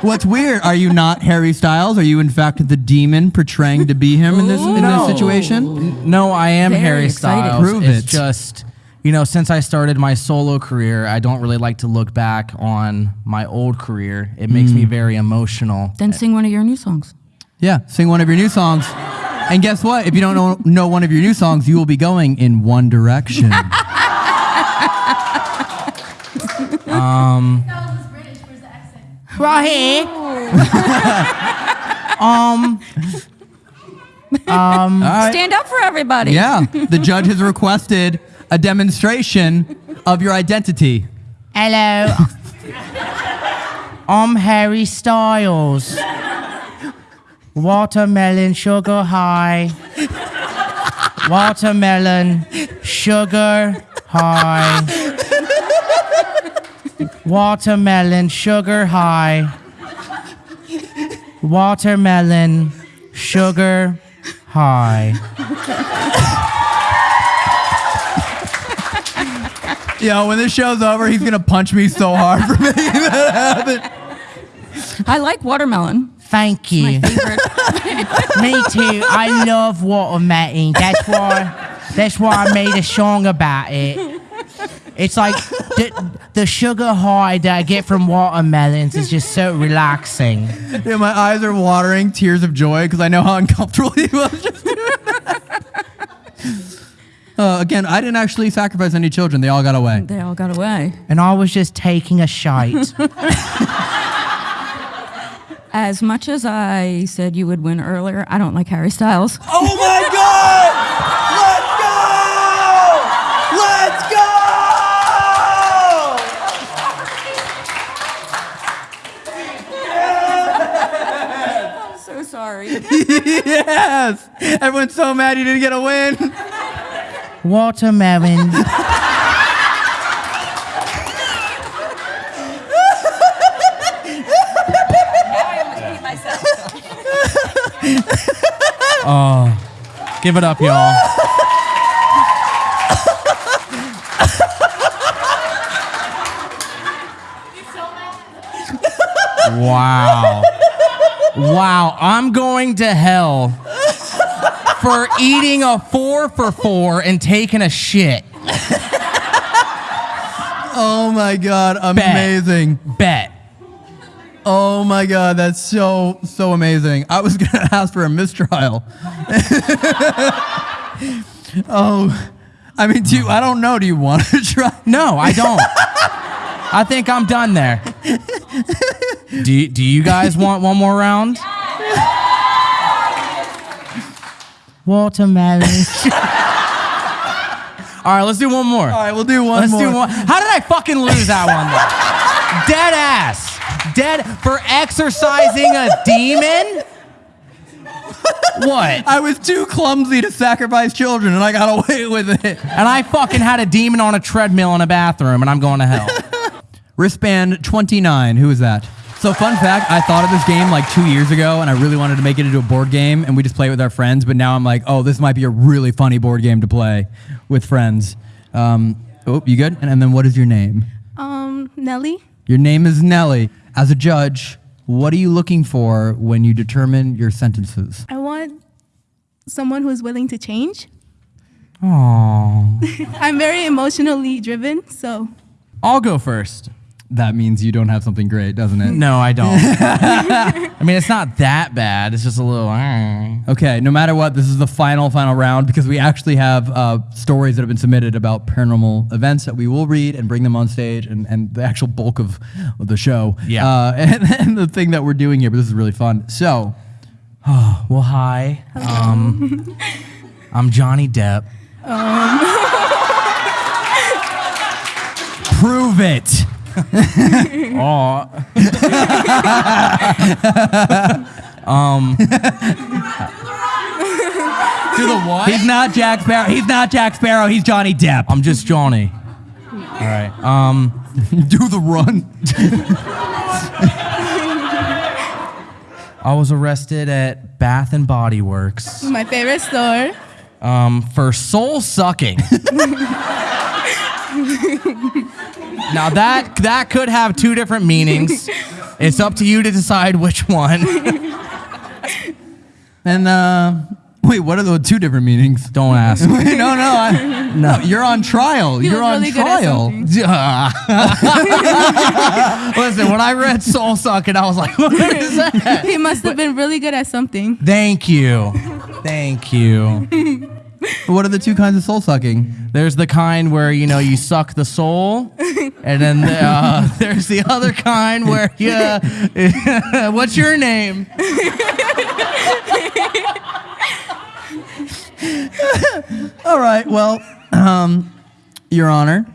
What's weird? Are you not Harry Styles? Are you in fact the demon portraying to be him in this in No. this situation? No, I am Very Harry excited. Styles. Prove it's it. just, you know, since I started my solo career, I don't really like to look back on my old career. It makes Mm. me very emotional. Then sing one of your new songs. Yeah, sing one of your new songs. And guess what? If you don't know, know one of your new songs, you will be going in one direction. Right here. um, All right. Stand up for everybody. Yeah, the judge has requested a demonstration of your identity. hello. I'm Harry Styles. Watermelon sugar high. Watermelon sugar high. Watermelon sugar high. Watermelon sugar high. Yo, when this show's over, he's gonna punch me so hard for making that happen. I like watermelon. Thank you. Favorite. Me too. I love watermelon. That's why. That's why I made a song about it. It's like the, the sugar high that I get from watermelons is just so relaxing. Yeah, my eyes are watering, tears of joy, because I know how uncomfortable he was just doing that. Uh, again, I didn't actually sacrifice any children. They all got away. they all got away. And I was just taking a shite. As much as I said you would win earlier, I don't like Harry Styles. Oh my God! Sorry. yes! Everyone's so mad you didn't get a win. Watermelon. oh, give it up, y'all. Wow. Wow, I'm going to hell for eating a four for four and taking a shit. Oh my God, amazing. Bet. Oh my God, that's so, so amazing. I was gonna ask for a mistrial. oh, I mean, do you, I don't know. Do you want to try? No, I don't. I think I'm done there. Do you, do you guys want one more round? Watermelon. All right, let's do one more. All right, we'll do one Let's more. do one. How did I fucking lose that one? though? Dead ass. Dead for exercising a demon? what? I was too clumsy to sacrifice children, and I got away with it. And I fucking had a demon on a treadmill in a bathroom, and I'm going to hell. Wristband 29. Who is that? So, fun fact I thought of this game like two years ago, and I really wanted to make it into a board game, and we just play it with our friends. But now I'm like, oh, this might be a really funny board game to play with friends. Um, oh, you good? And, and then what is your name? Um, Nelly. Your name is Nelly. As a judge, what are you looking for when you determine your sentences? I want someone who's willing to change. Aww. I'm very emotionally driven, so I'll go first. That means you don't have something great, doesn't it? No, I don't. I mean, it's not that bad. It's just a little. Okay, no matter what, this is the final, final round because we actually have uh, stories that have been submitted about paranormal events that we will read and bring them on stage and, and the actual bulk of, of the show. Yeah. Uh, and, and the thing that we're doing here, but this is really fun. So, Well, hi. Um, I'm Johnny Depp. prove it. Oh. um. Do the what? He's not Jack Sparrow. He's not Jack Sparrow. He's Johnny Depp. I'm just Johnny. All right. Um. Do the run. I was arrested at Bath and Body Works my favorite store. um, for soul sucking. now that that could have two different meanings. It's up to you to decide which one. And, uh, wait, what are the two different meanings? Don't ask. no, no, I, no. You're on trial. He You're on really trial. something. Listen, when I read soul sucking, I was like, what is that? He must have been really good at something. Thank you. Thank you. What are the two kinds of soul sucking? There's the kind where you know you suck the soul, and then the, uh, there's the other kind where you. what's your name? All right. Well, um, Your Honor,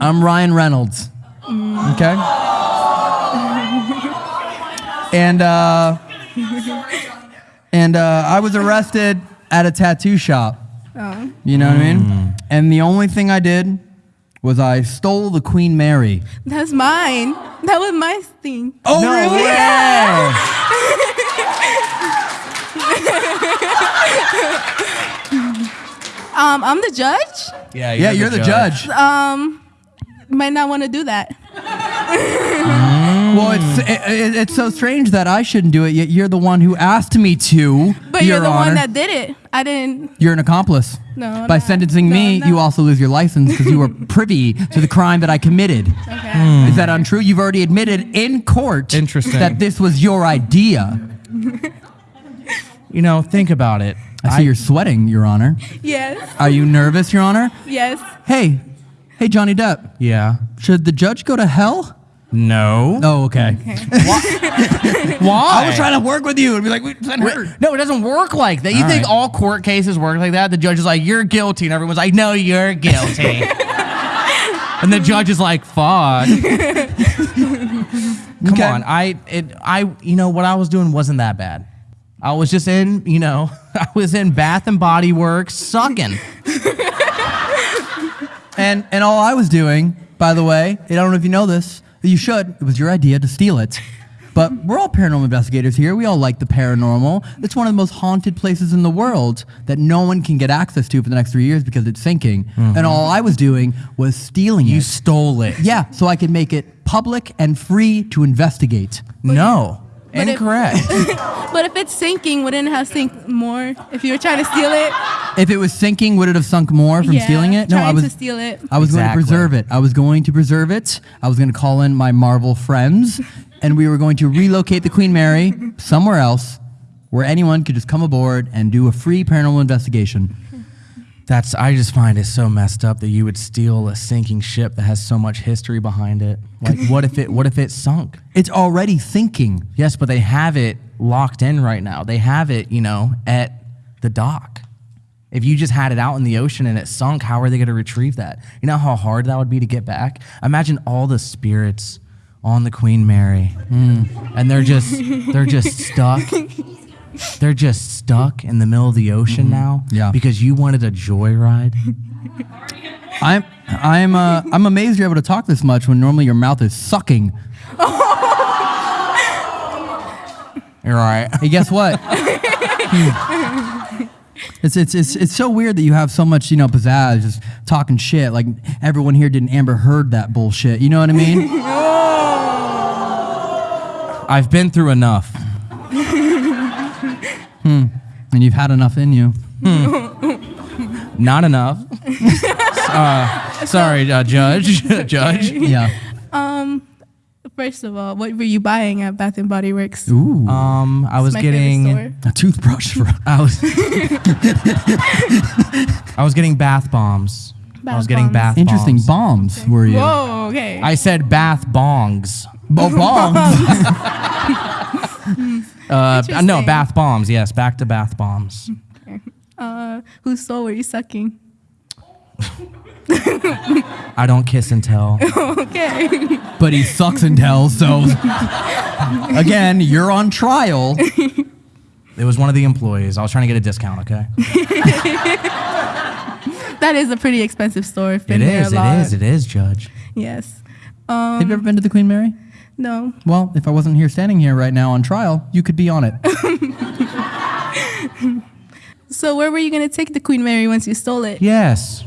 I'm Ryan Reynolds. Okay. And uh, and uh, I was arrested at a tattoo shop. You know what I mean? And the only thing I did was I stole the Queen Mary. That's mine. That was my thing. Oh, No really? way. Um, I'm the judge. Yeah, Yeah, you're the judge. Um, might not want to do that. Well, it's hmm. it, it- it's so strange that I shouldn't do it. Yet you're the one who asked me to. But Your you're the Honor. one that did it. I didn't. You're an accomplice. No, I'm By not. sentencing No, me, I'm you not. also lose your license because you were privy to the crime that I committed. Okay. Is that hmm. untrue? You've already admitted in court Interesting. that this was your idea. You know, think about it. I see you're sweating, Your Honor. Yes. Are you nervous, Your Honor? Yes. Hey, hey, Johnny Depp. Yeah. Should the judge go to hell? No. Oh, okay. Why? Why? I was trying to work with you and be like, "Wait, send her." No, it doesn't work like that. You All think right. all court cases work like that? The judge is like, "You're guilty," and everyone's like, "No, you're guilty." and the judge is like, "Fuck." Come Okay. on, I it I you know what I was doing wasn't that bad. I was just in you know I was in Bath and Body Works sucking. And and all I was doing, by the way, I don't know if you know this, you should. It was your idea to steal it. But we're all paranormal investigators here. We all like the paranormal. It's one of the most haunted places in the world that no one can get access to for the next three years because it's sinking. And mm-hmm. all I was doing was stealing You it. You stole it. yeah, so I could make it public and free to investigate. No. But if- Incorrect. But if it's sinking, wouldn't it have sink more if you were trying to steal it? If it was sinking, would it have sunk more from yeah, stealing it? No, I was to steal it. I was going to preserve it. I was going to preserve it. I was going to call in my Marvel friends, and we were going to relocate the Queen Mary somewhere else where anyone could just come aboard and do a free paranormal investigation. That's I just find it so messed up that you would steal a sinking ship that has so much history behind it. Like what if it what if it sunk? It's already sinking. Yes, but they have it locked in right now. They have it, you know, at the dock. If you just had it out in the ocean and it sunk, how are they going to retrieve that? You know how hard that would be to get back? Imagine all the spirits on the Queen Mary. Hmm. And they're just they're just stuck they're just stuck in the middle of the ocean now. Yeah. Because you wanted a joyride. I'm I'm uh, I'm amazed you're able to talk this much when normally your mouth is sucking. You're right. Hey, guess what? It's, it's, it's, it's so weird that you have so much, you know, pizzazz, just talking shit. Like everyone here didn't Amber Heard that bullshit. You know what I mean? I've been through enough. And you've had enough in you. Not enough. uh, sorry, uh, Judge. Judge. Yeah. Um, first of all, what were you buying at Bath and Body Works? Ooh. Um, I was getting. a toothbrush for. I was. I was getting bath bombs. I was Bath getting bombs. bath Interesting bombs. bombs were you? Whoa, okay. I said bath bongs. Oh, bombs. Uh, no, bath bombs. Yes, back to bath bombs. uh, whose soul were you sucking? I don't kiss and tell. Okay. but he sucks and tells. So again, you're on trial. It was one of the employees. I was trying to get a discount. Okay. that is a pretty expensive store. I've It been there is. a It lot. is. It is, Judge. Yes. Have you ever been to the Queen Mary? No. Well, if I wasn't here standing here right now on trial, you could be on it. So where were you gonna take the Queen Mary once you stole it? Yes.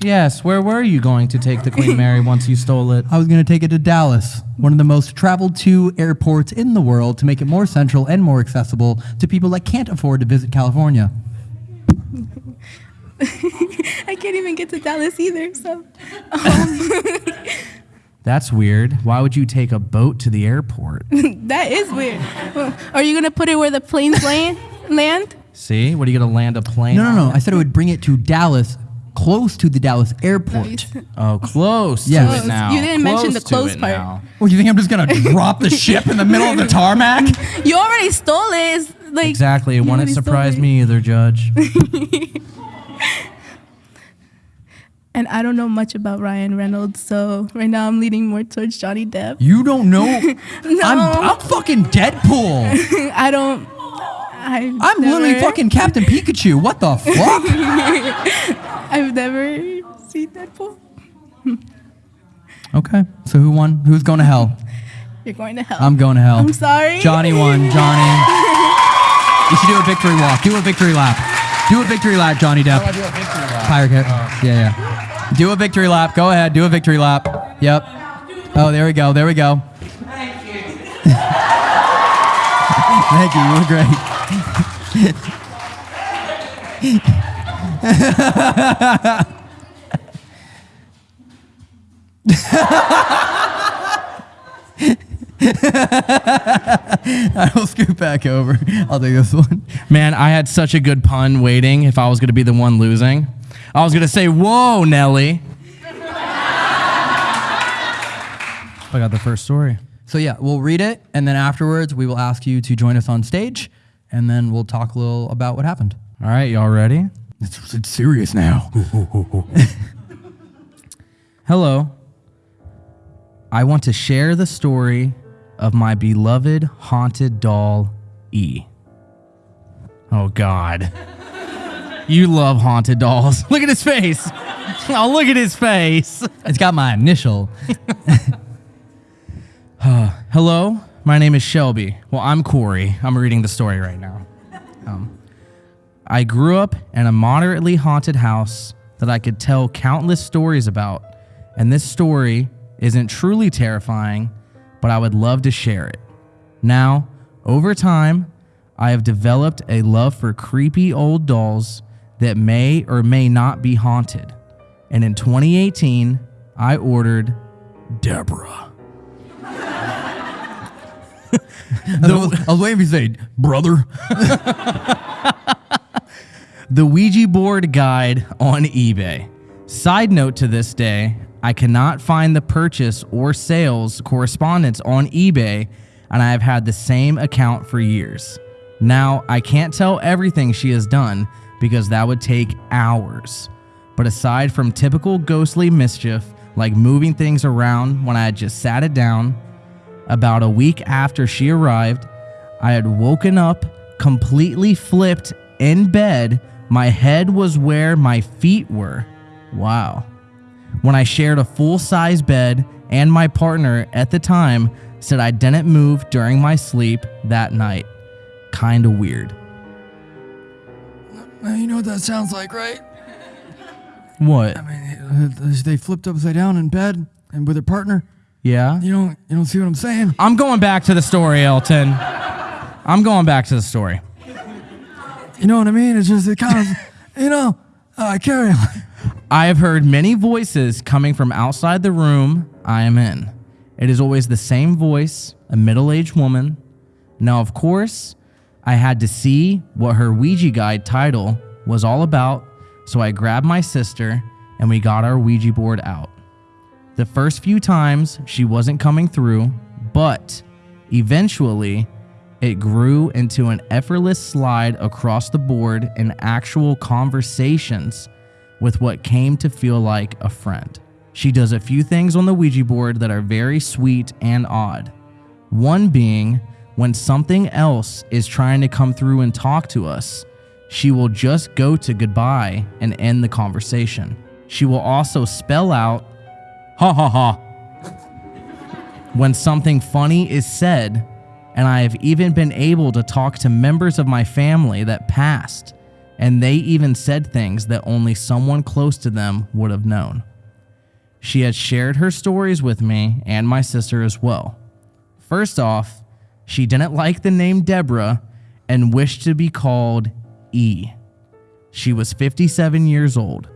Yes. Where were you going to take the Queen Mary once you stole it? I was going to take it to Dallas, one of the most traveled to airports in the world, to make it more central and more accessible to people that can't afford to visit California. I can't even get to Dallas either. So um, That's weird. Why would you take a boat to the airport? that is weird. Are you gonna put it where the planes land? Land? See, what are you gonna land a plane? No, no, no. on? I said I would bring it to Dallas, close to the Dallas airport. Oh, close Yes. to it now. You didn't mention the close it part. now. What, do you think I'm just going to drop the ship in the middle of the tarmac? You already stole it. It's like Exactly. It wouldn't surprise me either, Judge. And I don't know much about Ryan Reynolds, so right now I'm leaning more towards Johnny Depp. You don't know? No, I'm, I'm fucking Deadpool. I don't. I've I'm literally fucking Captain Pikachu. What the fuck? I've never seen Deadpool. okay. So who won? Who's going to hell? You're going to hell. I'm going to hell. I'm sorry. Johnny won. Johnny. You should do a victory walk. Do a victory lap. Do a victory lap, Johnny Depp. Oh, I do a victory lap? Pirate Cat. Oh. Yeah, yeah. Do a victory lap. Go ahead. Do a victory lap. Yep. Oh, there we go. There we go. Thank you. Thank you. You were great. I will scoot back over. I'll take this one. Man, I had such a good pun waiting if I was gonna be the one losing. I was gonna say, "Whoa, Nelly." I got the first story. So yeah, we'll read it, and then afterwards we will ask you to join us on stage, and then we'll talk a little about what happened. All right, y'all ready? It's, it's serious now. Hello. I want to share the story of my beloved haunted doll, E. Oh, God. You love haunted dolls. Look at his face. Oh, look at his face. It's got my initial. Hello, my name is Shelby. Well, I'm Corey. I'm reading the story right now. Um, I grew up in a moderately haunted house that I could tell countless stories about, and this story isn't truly terrifying, but I would love to share it. Now, over time, I have developed a love for creepy old dolls that may or may not be haunted. And in 2018, I ordered Deborah. I was, I was waiting for you to say, brother. the Ouija board guide on eBay. Side note to this day, I cannot find the purchase or sales correspondence on eBay, and I have had the same account for years. Now, I can't tell everything she has done because that would take hours. But aside from typical ghostly mischief, like moving things around when I had just sat it down, about a week after she arrived, I had woken up completely flipped in bed. My head was where my feet were. Wow. When I shared a full size bed, and my partner at the time said I didn't move during my sleep that night. Kinda weird. You know what that sounds like, right? What? I mean, they flipped upside down in bed and with their partner. Yeah? You don't, you don't see what I'm saying? I'm going back to the story, Elton. I'm going back to the story. You know what I mean? It's just it kind of, you know. Uh, carry on. I have heard many voices coming from outside the room I am in. It is always the same voice, a middle aged woman. Now, of course, I had to see what her Ouija guide title was all about, so I grabbed my sister and we got our Ouija board out. The first few times she wasn't coming through, but eventually it grew into an effortless slide across the board and actual conversations with what came to feel like a friend. She does a few things on the Ouija board that are very sweet and odd. One being when something else is trying to come through and talk to us, she will just go to goodbye and end the conversation. She will also spell out, ha ha ha, when something funny is said, and I have even been able to talk to members of my family that passed, and they even said things that only someone close to them would have known. She had shared her stories with me and my sister as well. First off, she didn't like the name Deborah and wished to be called E. She was 57 years old.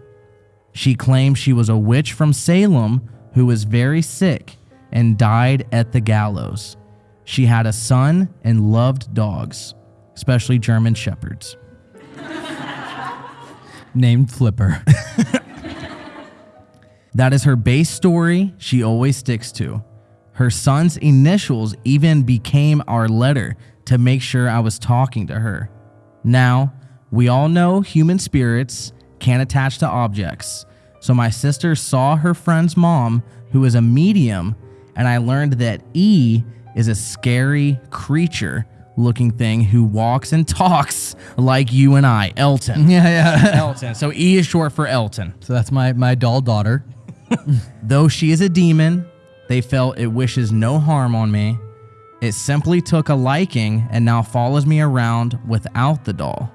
She claimed she was a witch from Salem who was very sick and died at the gallows. She had a son and loved dogs, especially German shepherds. Named Flipper. That is her base story she always sticks to. Her son's initials even became our letter to make sure I was talking to her. Now, we all know human spirits can't attach to objects. So my sister saw her friend's mom, who is a medium, and I learned that E is a scary creature looking thing who walks and talks like you and I, Elton. yeah, yeah. Elton. So E is short for Elton. so that's my my doll daughter. Though she is a demon, they felt it wishes no harm on me. It simply took a liking and now follows me around without the doll.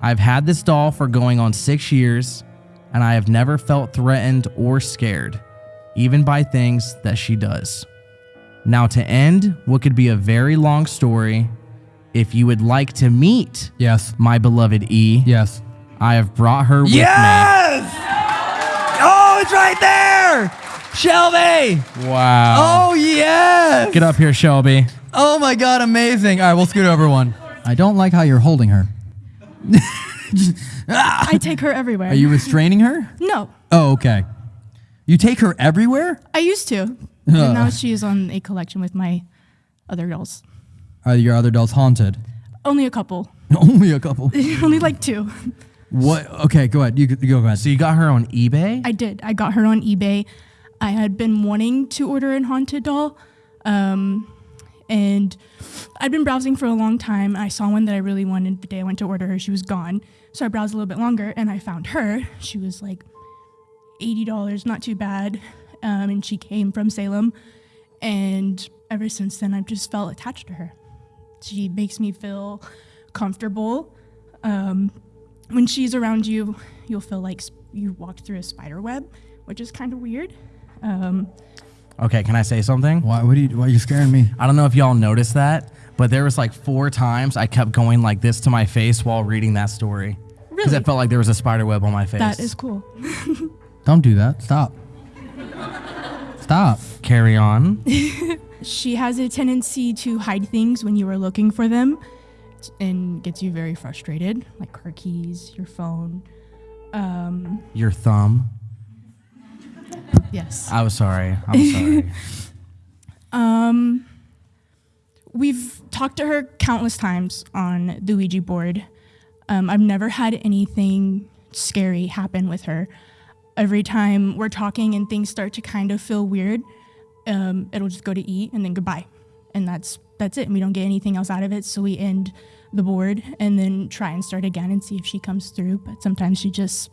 I've had this doll for going on six years, and I have never felt threatened or scared, even by things that she does. Now, to end what could be a very long story, if you would like to meet Yes. my beloved E, Yes. I have brought her with me. Yes! Oh, it's right there! Shelby! Wow. Oh, yes! Get up here, Shelby. Oh my god, amazing. All right, we'll scoot over one. I don't like how you're holding her. I take her everywhere. Are you restraining her? No, Oh, okay. You take her everywhere? I used to. and now she is on a collection with my other dolls. Are your other dolls haunted? Only a couple. Only a couple. Only like two. What? Okay, go ahead. You, you go ahead. So you got her on eBay? I did. I got her on eBay. I had been wanting to order an haunted doll. Um, and I'd been browsing for a long time. I saw one that I really wanted the day I went to order her. She was gone. So I browsed a little bit longer and I found her. She was like $80, not too bad. Um, and she came from Salem. And ever since then, I've just felt attached to her. She makes me feel comfortable. Um, when she's around you, you'll feel like you walked through a spider web, which is kind of weird. Um, Okay, can I say something? Why, what are you, why are you scaring me? I don't know if y'all noticed that, but there was like four times I kept going like this to my face while reading that story. Because Really? it felt like there was a spider web on my face. that is cool. Don't do that. Stop. Stop. Carry on. She has a tendency to hide things when you are looking for them and gets you very frustrated, like her keys, your phone. Um, Your thumb. Yes. I was sorry. I'm sorry. Um, we've talked to her countless times on the Ouija board. Um, I've never had anything scary happen with her. Every time we're talking and things start to kind of feel weird, um, it'll just go to eat and then goodbye, and that's that's it. And we don't get anything else out of it, so we end the board and then try and start again and see if she comes through. But sometimes she just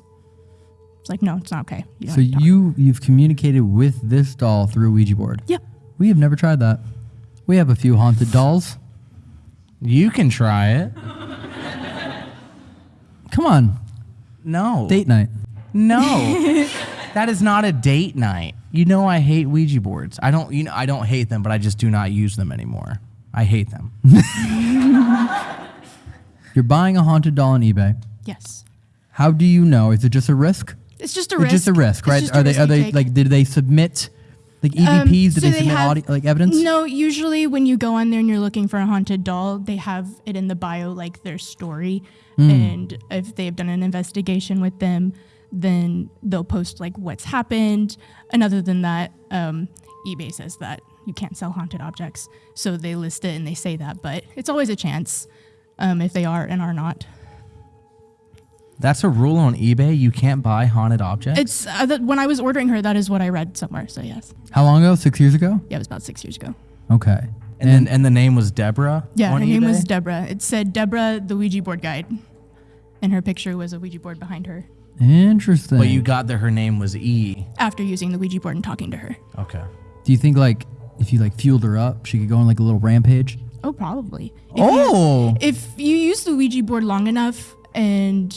it's like, no, it's not okay. You So have to talk." you you've communicated with this doll through a Ouija board. Yep. We have never tried that. We have a few haunted dolls. You can try it. Come on, No. date night. No. that is not a date night. You know I hate Ouija boards. I don't you know I don't hate them, but I just do not use them anymore. I hate them. You're buying a haunted doll on eBay. Yes. How do you know? Is it just a risk? It's just a It's risk. just a risk, right? Are they are they take. like did they submit like EVPs? Um, did so they they submit have- audio, like evidence? No, usually when you go on there and you're looking for a haunted doll, they have it in the bio like their story. Hmm. And if they've done an investigation with them, then they'll post like what's happened. And other than that, um, eBay says that you can't sell haunted objects. So they list it and they say that, but it's always a chance um, if they are and are not. That's a rule on eBay. You can't buy haunted objects. It's uh, that when I was ordering her, that is what I read somewhere. So yes, How long ago? Six years ago. yeah, it was about six years ago. Okay. and then and the name was Deborah. Yeah, on her name was? Deborah. It said Deborah, the Ouija board guide, and her picture was a Ouija board behind her. Interesting. But you got that her name was E. After using the Ouija board and talking to her. Okay. Do you think like if you like fueled her up, she could go on like a little rampage? Oh, probably. If Oh. You, if you use the Ouija board long enough and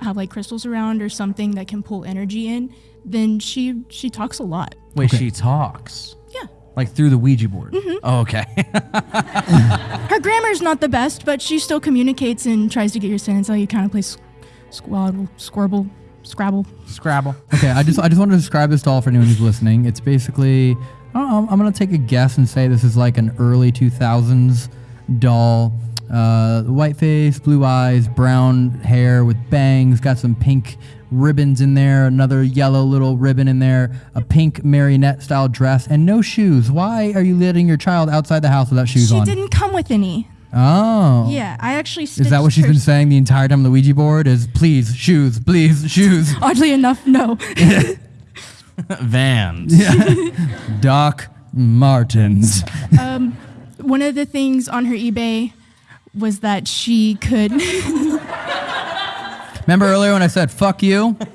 have like crystals around or something that can pull energy in, then she she talks a lot. Wait, Okay. she talks Yeah. like through the Ouija board. Mm-hmm. Oh, okay. Her grammar's not the best, but she still communicates and tries to get your sense. How you kind of play s- squabble, squirble, scrabble. Scrabble. Okay, I just I just want to describe this doll for anyone who's listening. It's basically I don't know, I'm gonna take a guess and say this is like an early 2000s doll. Uh, white face, blue eyes, brown hair with bangs, got some pink ribbons in there, another yellow little ribbon in there, a pink marionette style dress, and no shoes. Why are you letting your child outside the house without shoes She on? She didn't come with any. oh. Yeah, I actually. Is that what she's been saying the entire time on the Ouija board? Is please shoes, please shoes. Oddly enough, no. Vans. Doc Martens. um, one of the things on her eBay was that she could. Remember earlier when I said "fuck you"?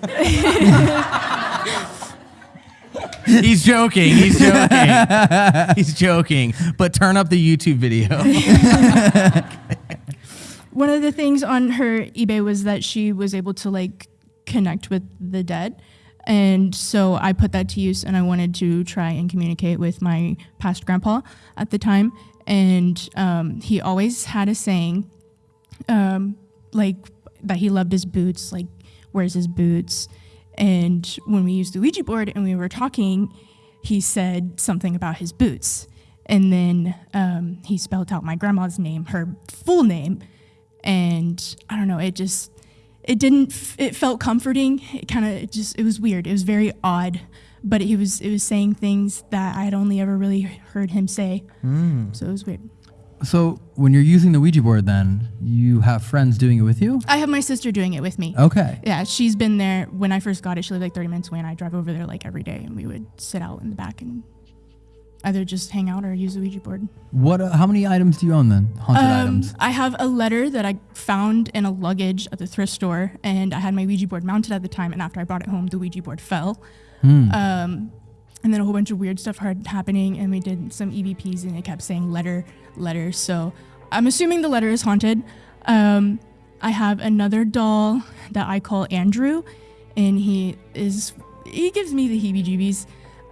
He's joking. He's joking. He's joking. But turn up the YouTube video. one of the things on her eBay was that she was able to like connect with the dead. And so I put that to use and I wanted to try and communicate with my past grandpa at the time. And um, he always had a saying, um, like that he loved his boots, like wears his boots. And when we used the Ouija board and we were talking, he said something about his boots. And then um, he spelled out my grandma's name, her full name. And I don't know, it just, it didn't, it felt comforting. It kind of, just, it was weird. It was very odd. But he was, it was saying things that I had only ever really heard him say. So it was weird. So when you're using the Ouija board, then you have friends doing it with you. I have my sister doing it with me. Okay. Yeah, she's been there when I first got it. She lived like 30 minutes away, and I drive over there like every day, and we would sit out in the back and either just hang out or use the Ouija board. What? Uh, how many items do you own then? Haunted Um, items. I have a letter that I found in a luggage at the thrift store, and I had my Ouija board mounted at the time. And after I brought it home, the Ouija board fell. Hmm. Um, and then a whole bunch of weird stuff started happening, and we did some EVPs, and it kept saying letter, letter. So I'm assuming the letter is haunted. Um, I have another doll that I call Andrew, and he is he gives me the heebie-jeebies.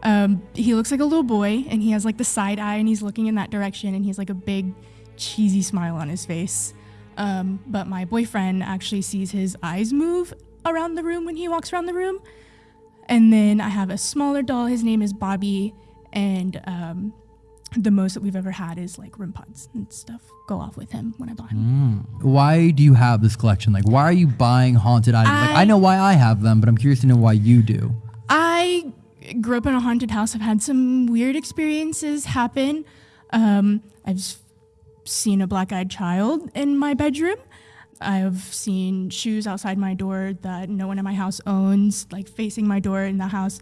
Um, he looks like a little boy, and he has like the side eye, and he's looking in that direction, and he's like a big cheesy smile on his face. Um, but my boyfriend actually sees his eyes move around the room when he walks around the room. And then I have a smaller doll. His name is Bobby, and um, the most that we've ever had is like REM pods and stuff go off with him when I buy him. Why do you have this collection? Like, why are you buying haunted items? like, I I- know why I have them, but I'm curious to know why you do. I grew up in a haunted house. I've had some weird experiences happen. Um, I've seen a black eyed child in my bedroom. I've seen shoes outside my door that no one in my house owns, like facing my door in the house.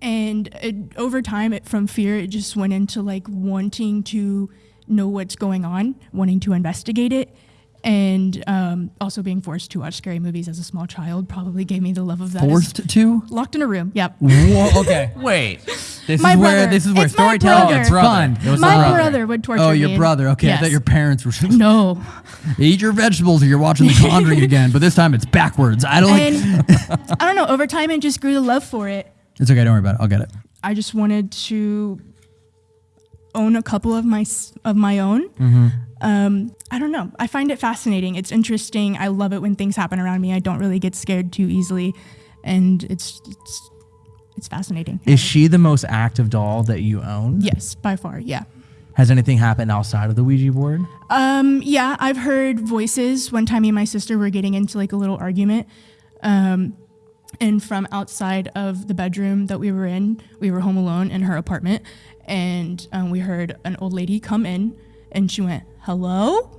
And it, over time, it, from fear, it just went into like wanting to know what's going on, wanting to investigate it. And um, also being forced to watch scary movies as a small child probably gave me the love of that. Forced to? Locked in a room. Yep. Whoa, okay. Wait. This My is where this is where It's storytelling brother. gets fun. It was My brother. brother would torture Oh, me. your brother. Okay, I thought your parents were. No. Eat your vegetables, or you're watching The Conjuring again. But this time it's backwards. I don't. Like, I don't know. Over time, I just grew the love for it. it's okay. Don't worry about it. I'll get it. I just wanted to own a couple of my of my own. Mm-hmm. Um, I don't know. I find it fascinating. It's interesting. I love it when things happen around me. I don't really get scared too easily, and it's it's it's fascinating. Is she the most active doll that you own? Yes, by far. Yeah. Has anything happened outside of the Ouija board? Um, yeah, I've heard voices. One time, me and my sister were getting into like a little argument. Um, and from outside of the bedroom that we were in, we were home alone in her apartment. And um, we heard an old lady come in and she went, hello?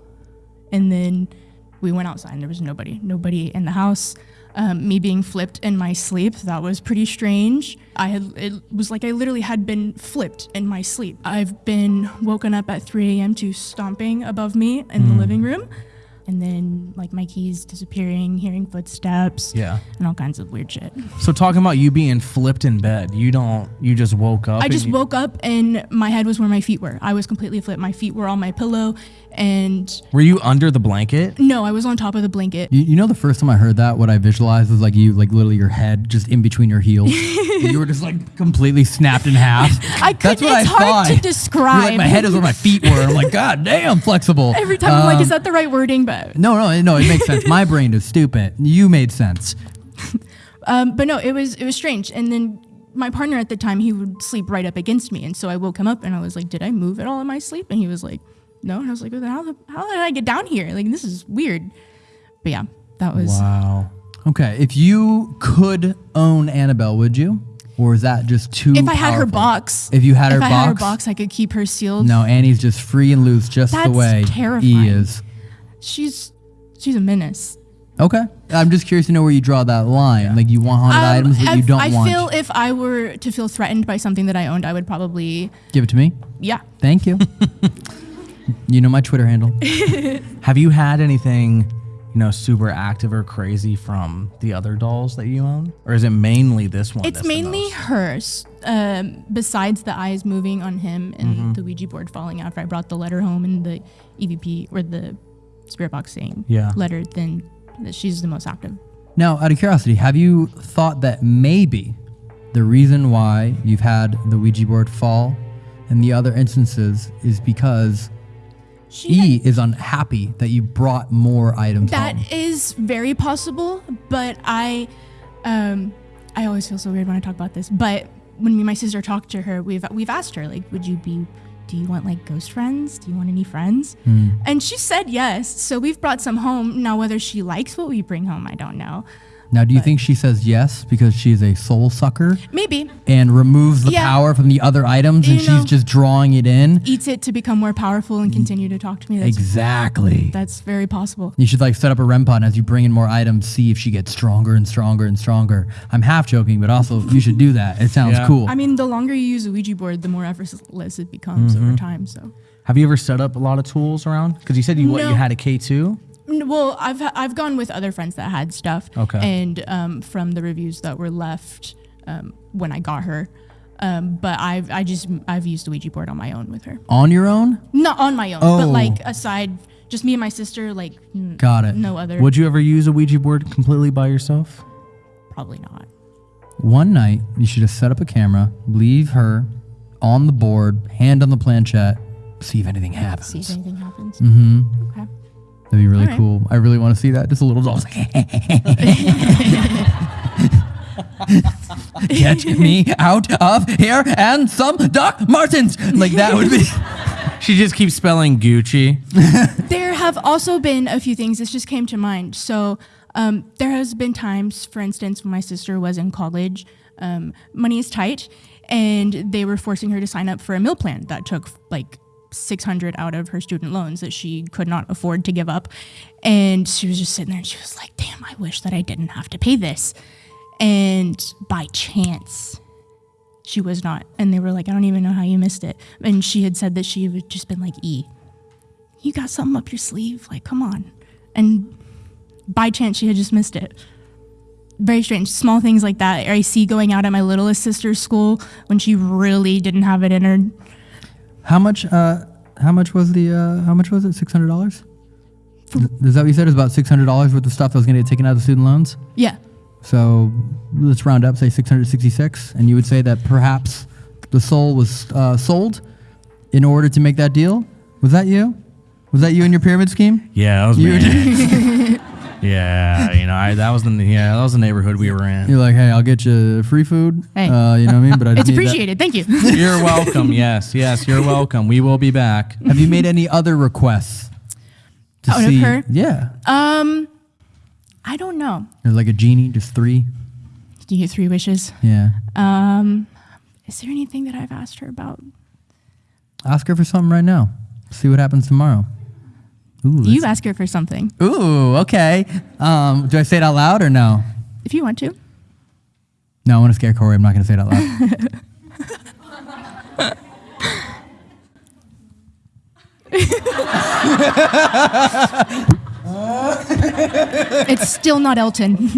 And then we went outside and there was nobody, nobody in the house. Um, me being flipped in my sleep, that was pretty strange. I had, it was like I literally had been flipped in my sleep. I've been woken up at 3 a.m. to stomping above me in the living room. And then like my keys disappearing, hearing footsteps, Yeah. and all kinds of weird shit. So talking about you being flipped in bed, you don't. You just woke up. I just you- woke up and my head was where my feet were. I was completely flipped. My feet were on my pillow, and Were you under the blanket? no, I was on top of the blanket. You, you know, the first time I heard that, what I visualized was like you, like literally your head just in between your heels. you were just like completely snapped in half. I That's couldn't. what It's I hard thought. to You're describe. like my head is where my feet were. I'm like, God damn, flexible. Every time I'm like, Um, is that the right wording? But No, no, no. It makes sense. My brain is stupid. You made sense. um, but no, it was it was strange. And then my partner at the time, he would sleep right up against me, and so I woke him up and I was like, did I move at all in my sleep? And he was like, no. And I was like, how the, how did I get down here? Like this is weird. But yeah, that was. Wow. Okay, if you could own Annabelle, would you? Or is that just too? If I had her box, If you had her if I had her box? box, I could keep her sealed. No, Annie's just free and loose, just the way terrifying. E is. she's she's a menace. Okay, I'm just curious to know where you draw that line. Like you want haunted Um, items, but you don't I want. feel if I were to feel threatened by something that I owned, I would probably Give it to me. yeah. Thank you. you know my Twitter handle. Have you had anything, you know, super active or crazy from the other dolls that you own, or is it mainly this one? It's that's the mainly most? hers. Um, besides the eyes moving on him and Mm-hmm. the Ouija board falling after I brought the letter home and the EVP or the spirit box saying Yeah. letter, then that she's the most active. Now, out of curiosity, have you thought that maybe the reason why you've had the Ouija board fall in the other instances is because E is unhappy that you brought more items That home? is very possible, but I, um, I always feel so weird when I talk about this. But when me and my sister talked to her, we've we've asked her like, would you be, do you want like ghost friends? Do you want any friends? Hmm. And she said yes. So we've brought some home. Now whether she likes what we bring home, I don't know. Now, do you think she says yes because she's a soul sucker Maybe and removes the Yeah. power from the other items and You she's just drawing it in? eats it to become more powerful and continue to talk to me. That's, Exactly. that's very possible. You should like set up a REM pod as you bring in more items, see if she gets stronger and stronger and stronger. I'm half joking, but also you should do that. It sounds Yeah. cool. I mean, the longer you use a Ouija board, the more effortless it becomes Mm-hmm. over time. So. Have you ever set up a lot of tools around? Because you said you what you had a K two. N- Well, I've I've gone with other friends that had stuff. Okay. And um, from the reviews that were left um, when I got her, um, but I've I just I've used the Ouija board on my own with her. On your own? Not on my own, Oh. but like aside, just me and my sister. Like n- Got it. no other. Would you ever use a Ouija board completely by yourself? Probably not. One night, you should have set up a camera, leave her on the board, hand on the planchette, see if anything happens. See if anything happens. Mm-hmm. Okay. That'd be really Alright. cool. I really want to see that. Just a little doll. Get me out of here and some Doc Martens. Like that would be. She just keeps spelling Gucci. There have also been a few things. This just came to mind. So um, there has been times, for instance, when my sister was in college, um, money is tight, and they were forcing her to sign up for a meal plan that took like 600 out of her student loans that she could not afford to give up. And she was just sitting there and she was like, damn, I wish that I didn't have to pay this. And by chance, she was not. And they were like, I don't even know how you missed it. And she had said that she had just been like, E, you got something up your sleeve? Like, come on. and by chance she had just missed it. Very strange. Small things like that. I see going out at my littlest sister's school when she really didn't have it in her. How much? Uh, how much was the? Uh, how much was it? Six hundred dollars. Is that what you said? It was about six hundred dollars worth of stuff that was going to get taken out of student loans. Yeah. So let's round up, say 666, and you would say that perhaps the soul was uh, sold in order to make that deal. Was that you? Was that you in your pyramid scheme? Yeah, that was You me. yeah, you know, I, that was the yeah, that was the neighborhood we were in. You're like, hey, I'll get you free food. Hey. Uh, you know what I mean? But I It's need that- appreciated. Thank you. You're welcome. Yes, yes, you're welcome. We will be back. Have you made any other requests? To Out of her? Yeah. um, I don't know. Or like a genie, just three. Do you get three wishes? Yeah. Um, is there anything that I've asked her about? Ask her for something right now. See what happens tomorrow. Ooh, You ask her for something Ooh, okay. Um, do I say it out loud or no? if you want to. No, I want to scare Corey. I'm not going to say it out loud. It's still not Elton.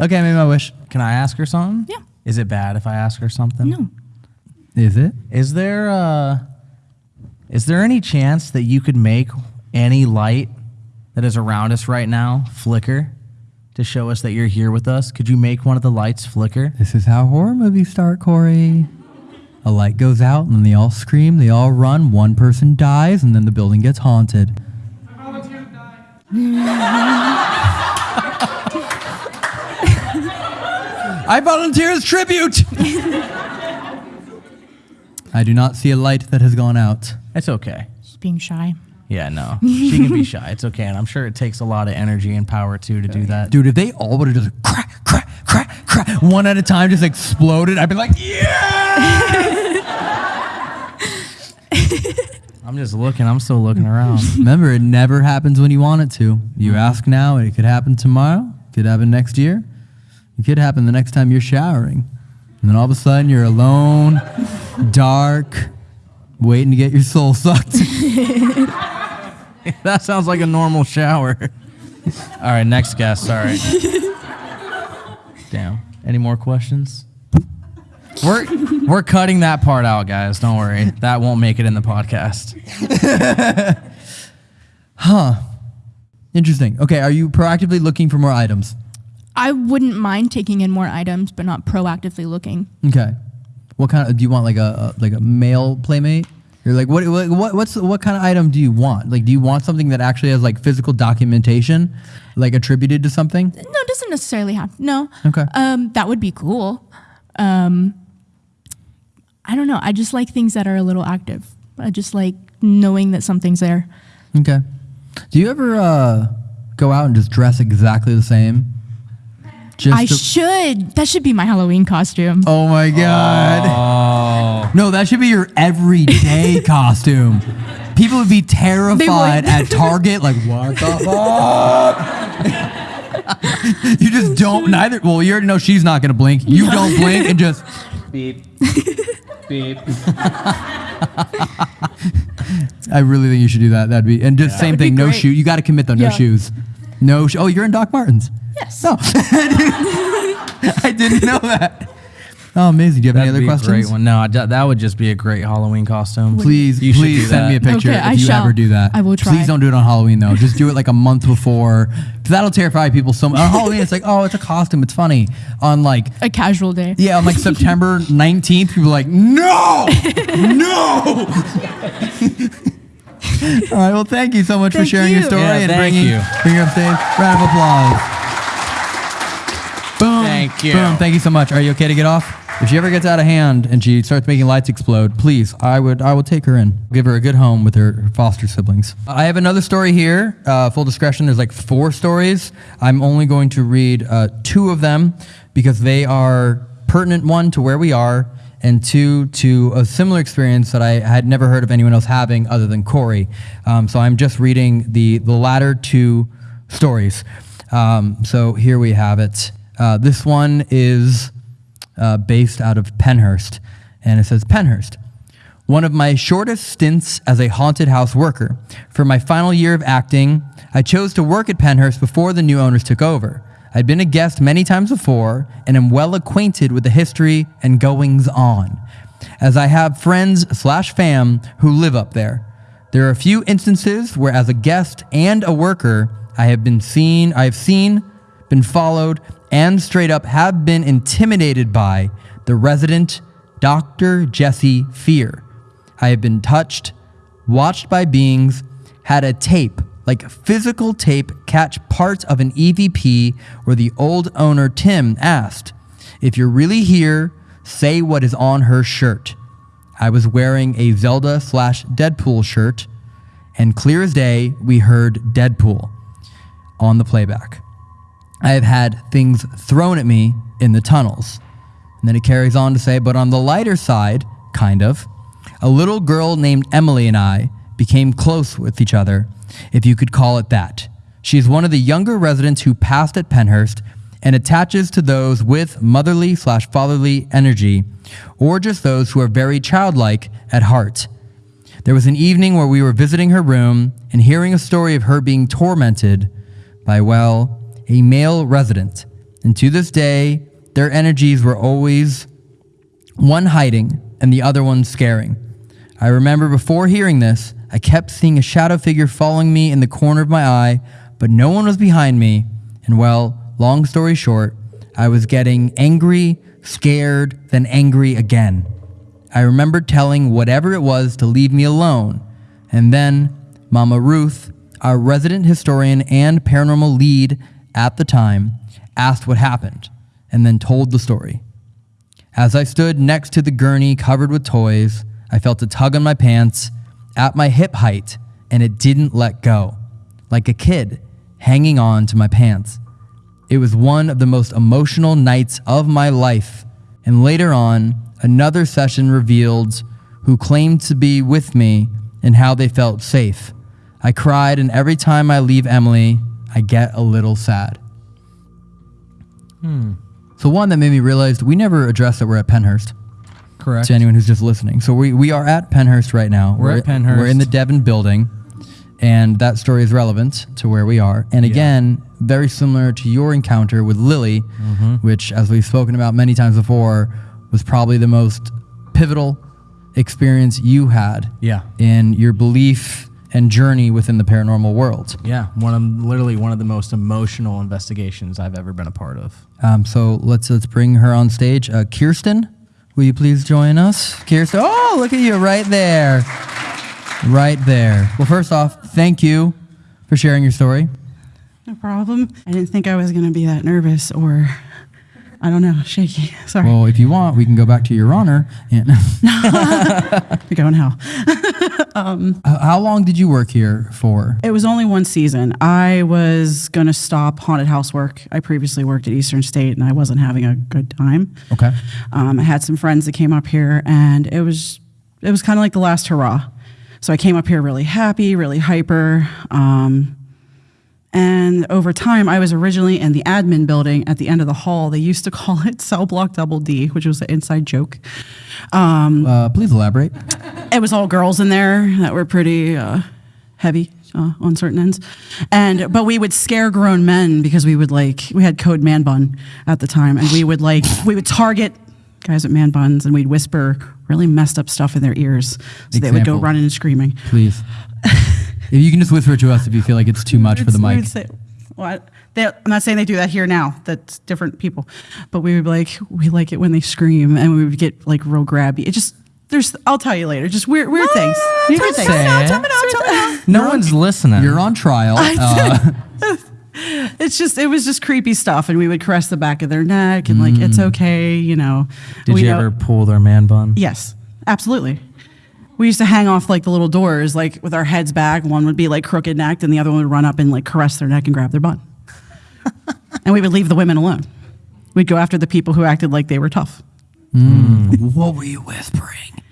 okay, I made my wish. Can I ask her something? Yeah. Is it bad if I ask her something? no. Is it? Is there uh is there any chance that you could make any light that is around us right now flicker to show us that you're here with us? Could you make one of the lights flicker? This is how horror movies start, Corey. A light goes out, and then they all scream, they all run, one person dies, and then the building gets haunted. I volunteer to die. I volunteer as tribute! I do not see a light that has gone out. It's okay. She's being shy. Yeah, no. She can be shy. It's okay. And I'm sure it takes a lot of energy and power too to do that. Dude, if they all would have just crack, crack, crack, crack, one at a time just exploded, I'd be like, yeah! I'm just looking. I'm still looking around. Remember, it never happens when you want it to. You mm-hmm. ask now, and it could happen tomorrow. It could happen next year. It could happen the next time you're showering. And then all of a sudden, you're alone, dark, waiting to get your soul sucked. that sounds like a normal shower. All right, next guest. Sorry. Damn. Any more questions? We're we're cutting that part out, guys. Don't worry. That won't make it in the podcast. Huh. Interesting. Okay, are you proactively looking for more items? I wouldn't mind taking in more items, but not proactively looking. Okay. What kind of do you want? Like a, a like a male playmate? You're like what, what what what's what kind of item do you want? Like do you want something that actually has like physical documentation, like attributed to something? No, it doesn't necessarily have. No. Okay. Um, that would be cool. Um, I don't know. I just like things that are a little active. I just like knowing that something's there. Okay. Do you ever uh, go out and just dress exactly the same? Just I should. That should be my Halloween costume. oh my god! Oh. No, that should be your everyday costume. People would be terrified would. at Target, like what the fuck? you just don't neither. Well, you already know she's not gonna blink. You don't blink and just beep, beep. I really think you should do that. That'd be and just same thing. No great. shoe. You got to commit though. No Yeah. shoes. No. Sh- oh, you're in Doc Martens. Yes. No, oh. I didn't know that. Oh, amazing. Do you have any That'd other be questions? a great one. No, I d- that would just be a great Halloween costume. Please, You should please do send me a that. picture Okay, if I you shall. ever do that. I will try. Please don't do it on Halloween though. Just do it like a month before. 'Cause that'll terrify people so much. On Halloween, it's like, oh, it's a costume. It's funny. On like, A casual day. yeah, on like September 19th, people are like, no, no. All right. Well, thank you so much for Thank sharing your story Yeah, and thank bringing, you. bringing her upstage. Round of applause. Boom. Thank you. Boom. Thank you so much. Are you okay to get off? If she ever gets out of hand and she starts making lights explode, please, I would, I would take her in, give her a good home with her, her foster siblings. I have another story here. Uh, full discretion. There's like four stories. I'm only going to read uh, two of them because they are pertinent. One to where we are, and two to a similar experience that I had never heard of anyone else having other than Corey. Um, so I'm just reading the the latter two stories. Um, so here we have it. Uh, this one is uh, based out of Pennhurst, and it says Pennhurst. one of my shortest stints as a haunted house worker. For my final year of acting, I chose to work at Pennhurst before the new owners took over. I'd been a guest many times before and am well acquainted with the history and goings on, as I have friends slash fam who live up there. There are a few instances where, as a guest and a worker, I have been seen, I have seen, been followed, and straight up have been intimidated by the resident Dr. Jesse Fear. I have been touched, watched by beings, had a tape, like physical tape, catch parts of an EVP where the old owner Tim asked, If you're really here, say what is on her shirt. I was wearing a Zelda slash Deadpool shirt, and clear as day, we heard Deadpool on the playback. I have had things thrown at me in the tunnels. And then it carries on to say, but on the lighter side, kind of, a little girl named Emily and I became close with each other, if you could call it that. She is one of the younger residents who passed at Pennhurst and attaches to those with motherly slash fatherly energy, or just those who are very childlike at heart. There was an evening where we were visiting her room and hearing a story of her being tormented by, well, a male resident. And to this day, their energies were always one hiding and the other one scaring. I remember before hearing this, I kept seeing a shadow figure following me in the corner of my eye, but no one was behind me. And well, long story short, I was getting angry, scared, then angry again. I remember telling whatever it was to leave me alone. And then Mama Ruth, our resident historian and paranormal lead at the time, asked what happened and then told the story. As I stood next to the gurney covered with toys, I felt a tug on my pants at my hip height and it didn't let go, like a kid hanging on to my pants. It was one of the most emotional nights of my life. And later on, another session revealed who claimed to be with me and how they felt safe. I cried, and every time I leave Emily, I get a little sad. Hmm. So, one that made me realize we never addressed that we're at Pennhurst Correct. to anyone who's just listening. So we, we are at Pennhurst right now. We're at Pennhurst. We're in the Devon building, and that story is relevant to where we are. And again, very similar to your encounter with Lily, Mm-hmm. which, as we've spoken about many times before, was probably the most pivotal experience you had Yeah. in your belief and journey within the paranormal world. Yeah. One of literally one of the most emotional investigations I've ever been a part of. Um, so let's let's bring her on stage. Uh, Kirsten, will you please join us? Kirsten, oh, look at you right there, right there. Well, first off, thank you for sharing your story. No problem. I didn't think I was going to be that nervous or, I don't know, shaky. Sorry. Well, if you want, we can go back to your honor. And We're going hell. H- how long did you work here for? It was only one season. I was going to stop haunted house work. I previously worked at Eastern State and I wasn't having a good time. Okay. Um, I had some friends that came up here and it was it was kind of like the last hurrah. So I came up here really happy, really hyper. Um, and over time, I was originally in the admin building at the end of the hall. They used to call it Cell Block Double D, which was an inside joke. Uh, please elaborate. it was all girls in there that were pretty uh, heavy uh, on certain ends, and but we would scare grown men because we would like we had code man bun at the time, and we would like we would target guys with man buns, and we'd whisper really messed up stuff in their ears, so they would go running and screaming. Please. if you can just whisper it to us if you feel like it's too much for the We mic. would say, what? They, I'm not saying they do that here now. That's different people, but we would be like we like it when they scream, and we would get like real grabby. It just there's I'll tell you later. Just weird weird things. Weird things. Say it. No one's listening. You're on trial. Uh, it's just it was just creepy stuff and we would caress the back of their neck and like it's okay you know Did we you know- ever pull their man bun? yes absolutely we used to hang off like the little doors like with our heads back one would be like crooked necked and the other one would run up and like caress their neck and grab their butt and we would leave the women alone we'd go after the people who acted like they were tough mm. what were you whispering?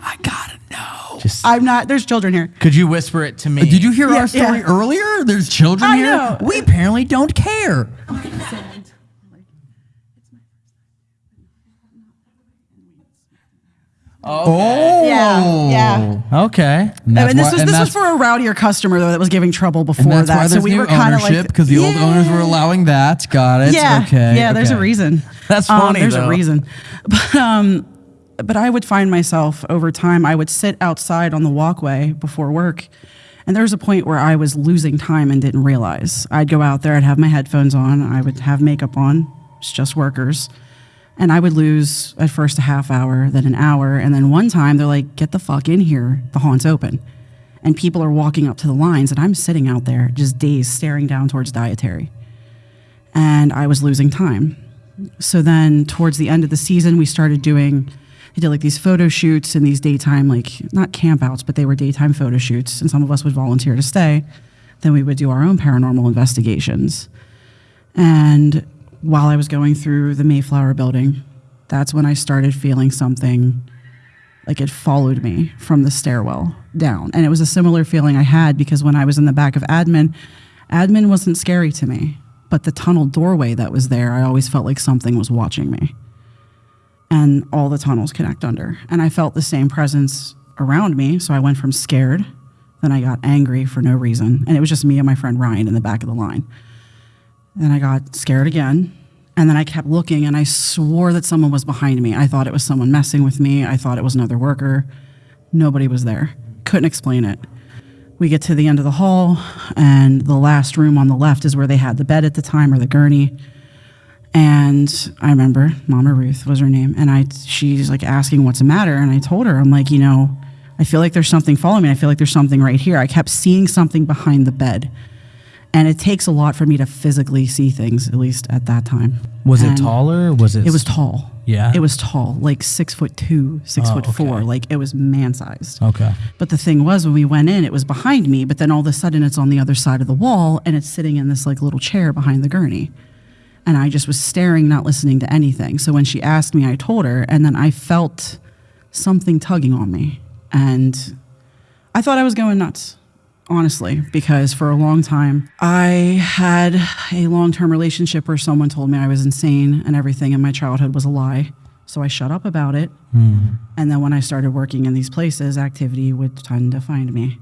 I gotta know. Just i'm not there's children here could you whisper it to me? Did you hear Yeah, our story yeah. earlier? There's children I here. know. We apparently don't care. Oh Oh. Yeah, yeah. Okay. And, And, that's this why- was and this was for a rowdier customer though that was giving trouble and before that's why that. So we new were kind of like because the old owners were allowing that. Got it. Yeah, Okay. yeah. There's a reason. That's Um, funny, there's though. a reason. But um, but I would find myself over time. I would sit outside on the walkway before work, and there was a point where I was losing time and didn't realize. I'd go out there. I'd have my headphones on. I would have makeup on. It's just workers. And I would lose at first a half hour, then an hour, and then one time they're like, "Get the fuck in here! The haunt's open." And people are walking up to the lines, and I'm sitting out there just dazed, staring down towards dietary and I was losing time. So then, towards the end of the season, we started doing. I did like these photo shoots and these daytime, like not campouts, but they were daytime photo shoots, and some of us would volunteer to stay. Then we would do our own paranormal investigations. And while I was going through the Mayflower building, that's when I started feeling something like it followed me from the stairwell down. And it was a similar feeling I had because when I was in the back of admin, admin wasn't scary to me, but the tunnel doorway that was there, I always felt like something was watching me. And all the tunnels connect under. And I felt the same presence around me. So I went from scared, then I got angry for no reason. And it was just me and my friend Ryan in the back of the line. Then I got scared again. And then I kept looking and I swore that someone was behind me. I thought it was someone messing with me. I thought it was another worker. Nobody was there. Couldn't explain it. We get to the end of the hall, and the last room on the left is where they had the bed at the time or the gurney. And I remember Mama Ruth was her name, and I she's like asking what's the matter, and I told her I'm like you know I feel like there's something following me. I feel like there's something right here. I kept seeing something behind the bed, and it takes a lot for me to physically see things, at least at that time. Was it taller? Or was it? It was tall. Yeah? it was tall, like six foot two, six Oh, foot four, like it was man sized. Okay. But the thing was, when we went in, it was behind me, but then all of a sudden it's on the other side of the wall and it's sitting in this like little chair behind the gurney. And I just was staring, not listening to anything. So when she asked me, I told her, and then I felt something tugging on me. And I thought I was going nuts, honestly, because for a long time I had a long term relationship where someone told me I was insane and everything in my childhood was a lie. So I shut up about it. Hmm. And then when I started working in these places, activity would tend to find me.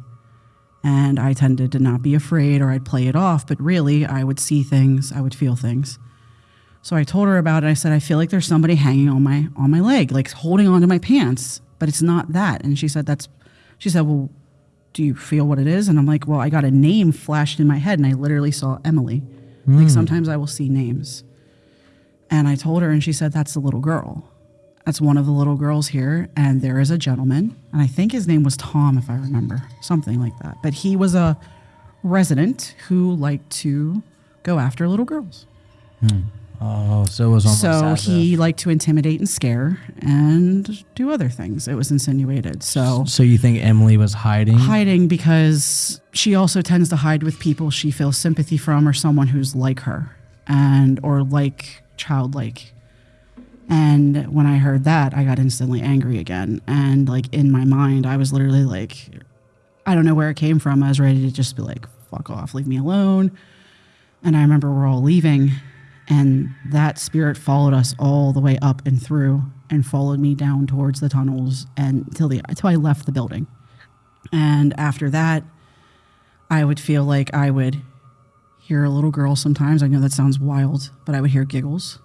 And I tended to not be afraid or I'd play it off, but really I would see things, I would feel things. So I told her about it. I said, I feel like there's somebody hanging on my on my leg, like holding onto my pants, but it's not that. And she said, That's she said, Well, do you feel what it is? And I'm like, Well, I got a name flashed in my head and I literally saw Emily. Like hmm. sometimes I will see names. And I told her, and she said, That's the little girl. That's one of the little girls here. And there is a gentleman, and I think his name was Tom, if I remember, something like that. But he was a resident who liked to go after little girls. Hmm. Oh, so it was almost. So he if- liked to intimidate and scare and do other things. It was insinuated. So So you think Emily was hiding? hiding because she also tends to hide with people she feels sympathy from or someone who's like her and or like childlike. And when I heard that, I got instantly angry again. And like in my mind, I was literally like, I don't know where it came from. I was ready to just be like, fuck off, leave me alone. And I remember we're all leaving, and that spirit followed us all the way up and through and followed me down towards the tunnels and till the until I left the building. And after that, I would feel like I would hear a little girl sometimes. I know that sounds wild, but I would hear giggles.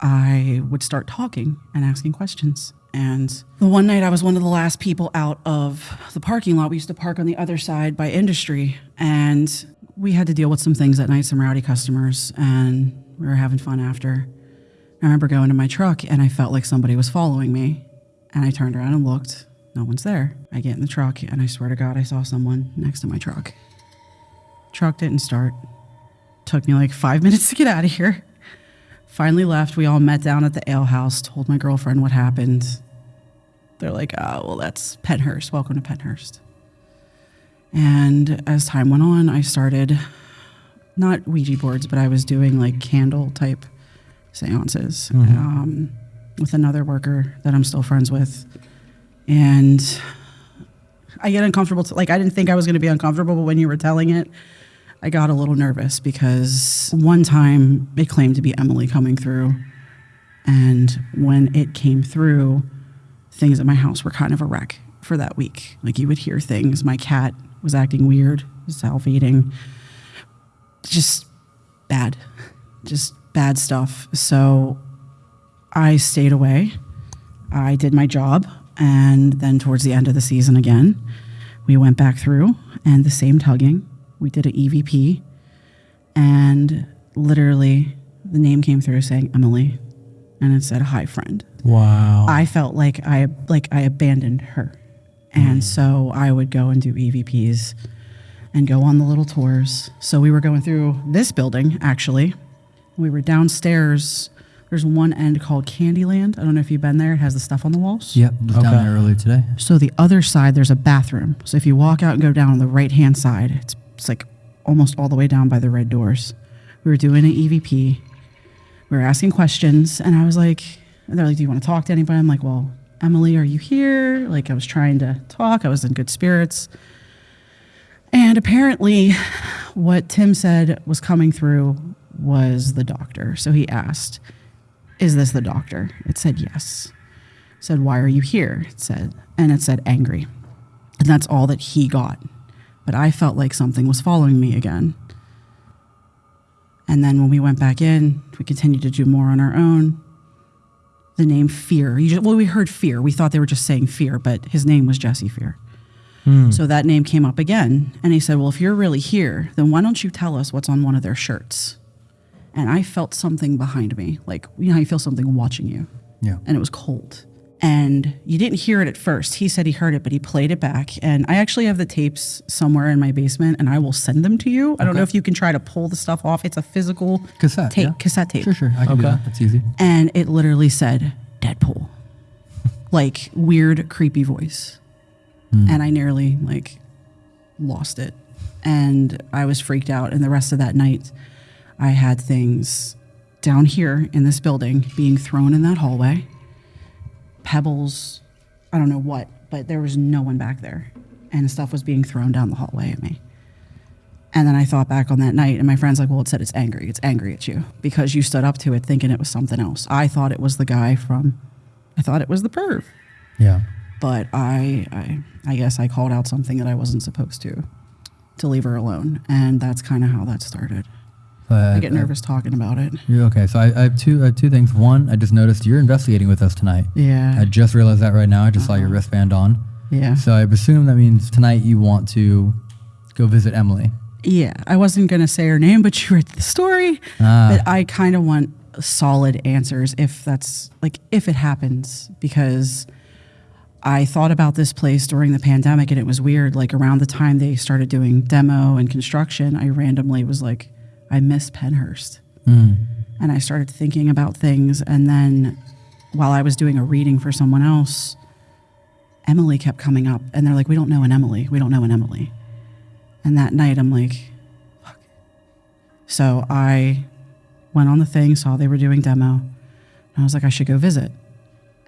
I would start talking and asking questions. And the one night I was one of the last people out of the parking lot. We used to park on the other side by industry. And we had to deal with some things that night, some rowdy customers, and we were having fun after. I remember going to my truck and I felt like somebody was following me. And I turned around and looked. No one's there. I get in the truck and I swear to God, I saw someone next to my truck. Truck didn't start. Took me like five minutes to get out of here. Finally left. We all met down at the ale house, told my girlfriend what happened. They're like, oh, well, that's Pennhurst. Welcome to Pennhurst. And as time went on, I started not Ouija boards, but I was doing like candle type seances um, with another worker that I'm still friends with. And I get uncomfortable. To, like, I didn't think I was going to be uncomfortable, but when you were telling it, I got a little nervous because one time it claimed to be Emily coming through. And when it came through, things at my house were kind of a wreck for that week. Like you would hear things. My cat was acting weird, self-eating, just bad, just bad stuff. So I stayed away. I did my job. And then towards the end of the season again, we went back through and the same tugging. We did an EVP. And literally, the name came through saying Emily. And it said, Hi, friend. Wow. I felt like I like I abandoned her. And mm. so I would go and do EVPs and go on the little tours. So we were going through this building actually. We were downstairs. There's one end called Candyland. I don't know if you've been there. It has the stuff on the walls. Yep, was down there earlier today. So the other side, there's a bathroom. So if you walk out and go down on the right hand side, it's, it's like almost all the way down by the red doors. We were doing an EVP. We were asking questions, and I was like, and they're like, "Do you want to talk to anybody?" I'm like, "Well, Emily, are you here?" Like I was trying to talk. I was in good spirits. And apparently, what Tim said was coming through was the doctor. So he asked, Is this the doctor? It said yes. said, Why are you here? It said, and it said angry. And that's all that he got. But I felt like something was following me again. And then when we went back in, we continued to do more on our own. The name Fear. You just, well, we heard Fear. We thought they were just saying Fear, but his name was Jesse Fear. Hmm. So that name came up again. And he said, Well, if you're really here, then why don't you tell us what's on one of their shirts? And I felt something behind me. Like, you know you feel something watching you? Yeah. And it was cold. And you didn't hear it at first. He said he heard it, but he played it back. And I actually have the tapes somewhere in my basement and I will send them to you. I don't know if you can try to pull the stuff off. It's a physical Cassette, tape, yeah. cassette tape Sure, sure. I can do that. That's easy. and it literally said Deadpool, like weird, creepy voice, hmm. and I nearly like lost it, and I was freaked out. And the rest of that night, I had things down here in this building being thrown in that hallway, pebbles, I don't know what, but there was no one back there, and stuff was being thrown down the hallway at me. And then I thought back on that night, and my friend's like, Well, it said it's angry. It's angry at you because you stood up to it thinking it was something else. I thought it was the guy from, I thought it was the perv. Yeah. But I, I, I guess I called out something that I wasn't supposed to, to leave her alone. And that's kind of how that started. But, I get nervous talking about it. You're okay. So I, I have two I have two things. One, I just noticed you're investigating with us tonight. Yeah. I just realized that right now. I just saw your wristband on. Yeah. So I assume that means tonight you want to go visit Emily. Yeah, I wasn't gonna say her name, but you read the story. Ah. But I kind of want solid answers if that's like if it happens because I thought about this place during the pandemic and it was weird. Like around the time they started doing demo and construction, I randomly was like, I miss Pennhurst, mm. and I started thinking about things. And then while I was doing a reading for someone else, Emily kept coming up, and they're like, "We don't know an Emily. We don't know an Emily." And that night, I'm like, fuck. So I went on the thing, saw they were doing demo, and I was like, I should go visit.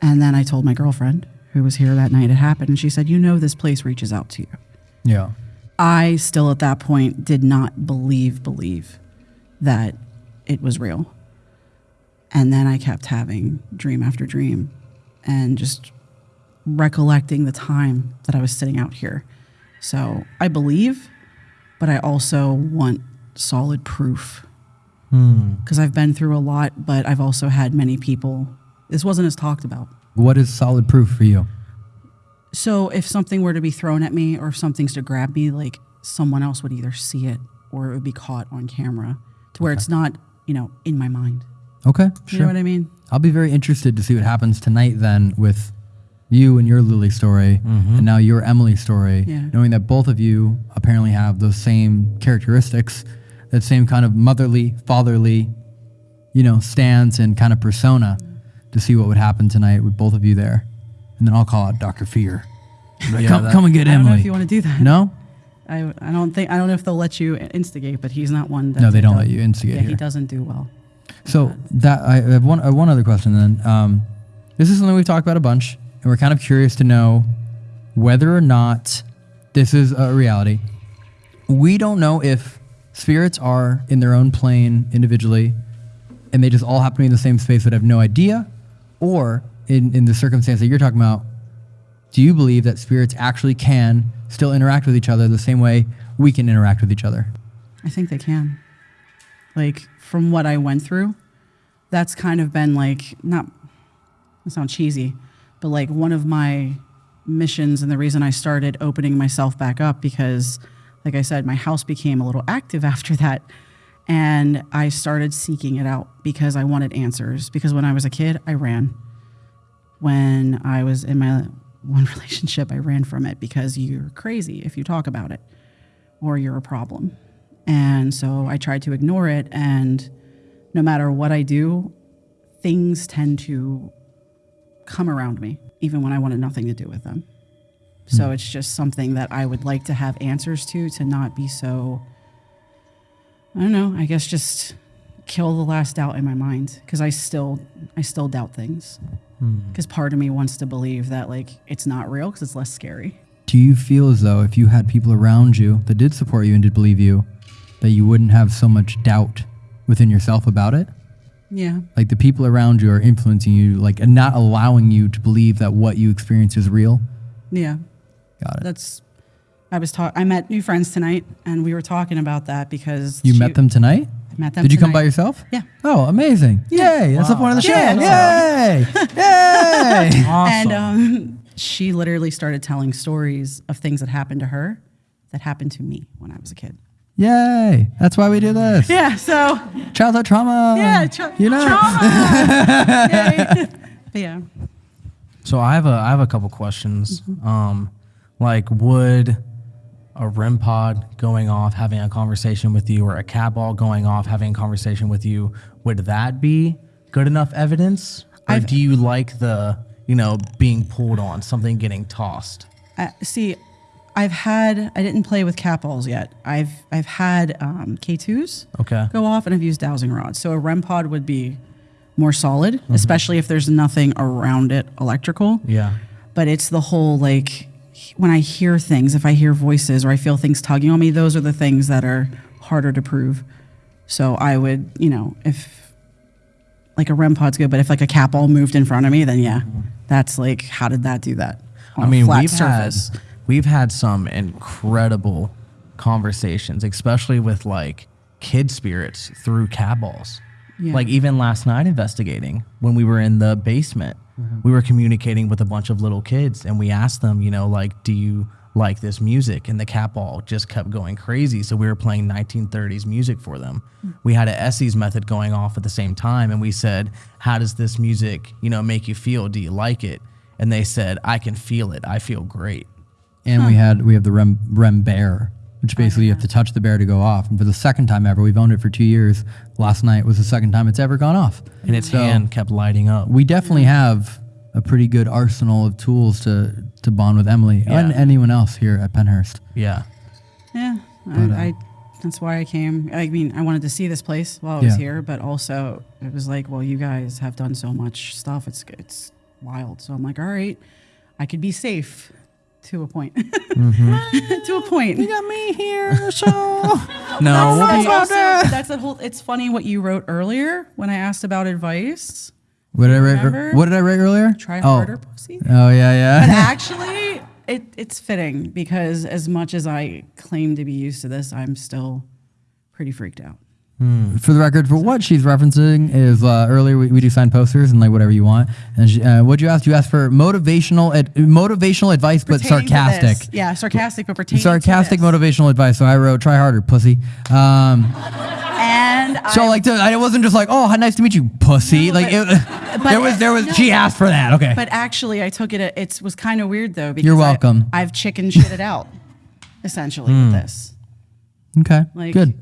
And then I told my girlfriend, who was here that night it happened, and she said, You know, this place reaches out to you. Yeah. I still at that point did not believe, believe that it was real. And then I kept having dream after dream and just recollecting the time that I was sitting out here. So I believe, but I also want solid proof. Hmm. Because I've been through a lot, but I've also had many people. This wasn't as talked about. What is solid proof for you? So if something were to be thrown at me or if something's to grab me, like someone else would either see it or it would be caught on camera to where it's not, you know, in my mind. Okay. You know what I mean? I'll be very interested to see what happens tonight then with you and your Lily story mm-hmm. and now your Emily story, Yeah. knowing that both of you apparently have those same characteristics, that same kind of motherly, fatherly, you know, stance and kind of persona mm. to see what would happen tonight with both of you there. And then I'll call out Dr. Fear. Like, Yeah, come, that- come and get I don't know Emily. if you want to do that. no? I, I don't think I don't know if they'll let you instigate, but he's not one. That No, they don't let you instigate Yeah, he doesn't do well. So that I have one uh, one other question then. Um, this is something we've talked about a bunch, and we're kind of curious to know whether or not this is a reality. We don't know if spirits are in their own plane individually, and they just all happen to be in the same space but have no idea, or in, in the circumstance that you're talking about, do you believe that spirits actually can still interact with each other the same way we can interact with each other? I think they can. Like from what I went through, that's kind of been like not it sounds cheesy, but like one of my missions and the reason I started opening myself back up because like I said, my house became a little active after that. And I started seeking it out because I wanted answers. Because when I was a kid, I ran. When I was in my one relationship, I ran from it because you're crazy if you talk about it or you're a problem. And so I tried to ignore it. And no matter what I do, things tend to come around me, even when I wanted nothing to do with them. So hmm. it's just something that I would like to have answers to, to not be so, I don't know, I guess just kill the last doubt in my mind because I still, I still doubt things. Hmm. Because part of me wants to believe that like it's not real because it's less scary. Do you feel as though if you had people around you that did support you and did believe you, that you wouldn't have so much doubt within yourself about it? Yeah. Like the people around you are influencing you, like and not allowing you to believe that what you experience is real. Yeah. Got it. That's, I was talking, I met new friends tonight and we were talking about that because You she- met them tonight? I met them Did you come by yourself? Yeah. Oh, amazing! Yay! That's the point of the show. Yeah, Yay! Yay! And um, she literally started telling stories of things that happened to her that happened to me when I was a kid. Yay! That's why we do this. Yeah, so Childhood trauma. yeah, tra- you know. trauma. Yeah, So I have a I have a couple questions. Um, like would a REM pod going off, having a conversation with you, or a cat ball going off, having a conversation with you, would that be good enough evidence, or I've- do you like the you know being pulled on, something getting tossed? I, see, I've had I didn't play with cat balls yet. I've I've had um, K2s Okay. go off, and I've used dowsing rods. So a REM pod would be more solid, especially if there's nothing around it electrical. Yeah. but it's the whole like when I hear things, if I hear voices or I feel things tugging on me, those are the things that are harder to prove. So I would, you know, if like a REM pod's good, but if like a cat ball moved in front of me, then yeah, that's like, how did that do that? I mean, we've surface? had we've had some incredible conversations, especially with like kid spirits through cat balls. Yeah. Like even last night investigating when we were in the basement, Mm-hmm. we were communicating with a bunch of little kids and we asked them, you know, like, do you like this music? And the cat ball just kept going crazy. So we were playing 1930s music for them. Mm. We had a Estes method going off at the same time and we said, how does this music, you know, make you feel? Do you like it? And they said, I can feel it. I feel great. And we had we have the Rem, Rem Bear, which basically you have to touch the bear to go off. And for the second time ever, we've owned it for two years. Last night was the second time it's ever gone off. And its So- hand kept lighting up. We definitely have a pretty good arsenal of tools to to bond with Emily and anyone else here at Pennhurst. Yeah. Yeah, uh, I, I, that's why I came. I mean, I wanted to see this place while I was Yeah. here, but also it was like, well, you guys have done so much stuff. It's it's wild. So I'm like, all right, I could be safe to a point. Mm-hmm. to a point. You got me here, so. No, we'll that's, be- also, that's the whole. It's funny what you wrote earlier when I asked about advice. What did I write? Remember? What did I write earlier? Try oh. harder, pussy. Oh yeah, yeah. But yeah. actually, it, it's fitting because as much as I claim to be used to this, I'm still pretty freaked out. For the record, for what she's referencing is uh, earlier we, we do sign posters and like whatever you want. And she, uh, what'd you ask? You asked for motivational ad, motivational advice, but Pertaining to sarcastic. Yeah, sarcastic, but pertaining Sarcastic motivational advice. So I wrote, "Try harder, pussy." Um, And so I, like, to, I wasn't just like, "Oh, nice to meet you, pussy." like, but- it, but- there was, there was. no. She asked for that. Okay. but actually, I took it. It was kind of weird though. Because You're welcome. I've chicken shitted out, essentially with this. okay. Like, Good.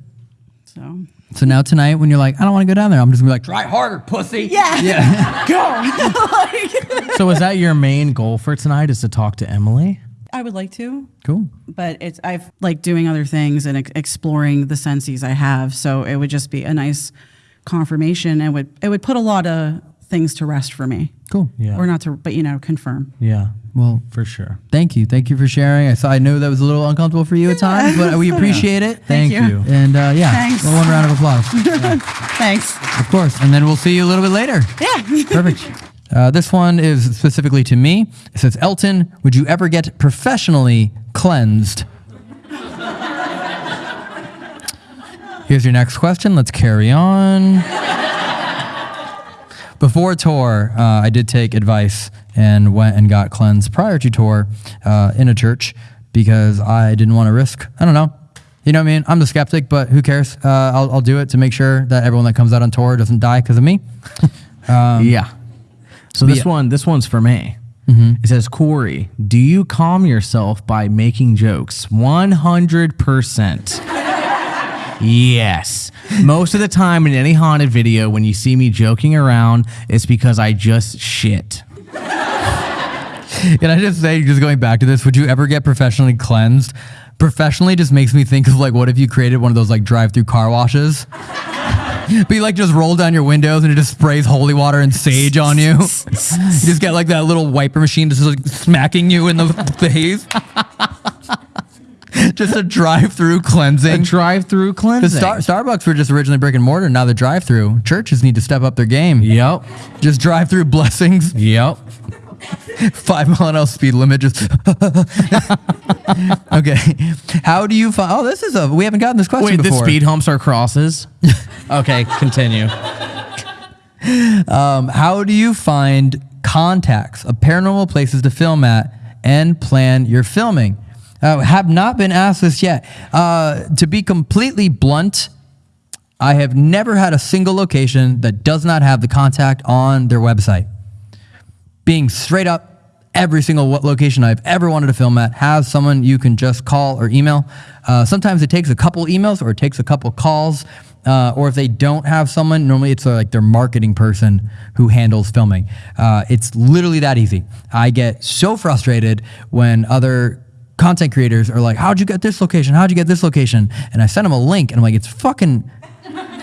So So now tonight, when you're like, "I don't want to go down there," I'm just gonna be like, "Try harder, pussy." yeah, Yeah. go. So is that your main goal for tonight is to talk to Emily? I would like to, cool. but it's I've like doing other things and ex- exploring the senses I have. So it would just be a nice confirmation. and would it would put a lot of things to rest for me, Cool. Yeah. or not to, but you know, confirm. Yeah. Well, For sure. Thank you. Thank you for sharing. I saw. I know that was a little uncomfortable for you at times, but we appreciate it. Thank you. you. And uh, yeah, Thanks. one round of applause, Thanks. of course. And then we'll see you a little bit later. Yeah. Perfect. Uh, this one is specifically to me. It says, Elton, would you ever get professionally cleansed? Here's your next question. Let's carry on. Before tour, uh, I did take advice and went and got cleansed prior to tour uh, in a church because I didn't want to risk. I don't know. You know what I mean? I'm the skeptic, but who cares? Uh, I'll, I'll do it to make sure that everyone that comes out on tour doesn't die because of me. yeah. So this yeah. one, this one's for me. It says, Corey, do you calm yourself by making jokes? One hundred percent. Yes. Most of the time in any haunted video, when you see me joking around, it's because I just shit. Can I just say, just going back to this, would you ever get professionally cleansed? Professionally just makes me think of like, what if you created one of those like drive-through car washes? but you like just roll down your windows and it just sprays holy water and sage on you. you just get like that little wiper machine just like smacking you in the face. Just a drive-through cleansing. Drive-through cleansing. Star- Starbucks were just originally brick and mortar, now they're drive-through. Churches need to step up their game. Yep. Just drive-through blessings. Yep. Five mile an hour speed limit. Just okay. How do you find? Oh, this is a. We haven't gotten this question Wait, the speed humps are crosses? okay, continue. Um, how do you find contacts of paranormal places to film at and plan your filming? Uh, have not been asked this yet. Uh, to be completely blunt, I have never had a single location that does not have the contact on their website. Being straight up, every single location I've ever wanted to film at has someone you can just call or email. Uh, sometimes it takes a couple emails or it takes a couple calls. Uh, or if they don't have someone, normally it's uh, like their marketing person who handles filming. Uh, it's literally that easy. I get so frustrated when other content creators are like, "How'd you get this location? How'd you get this location?" And I send them a link, and I'm like, "It's fucking."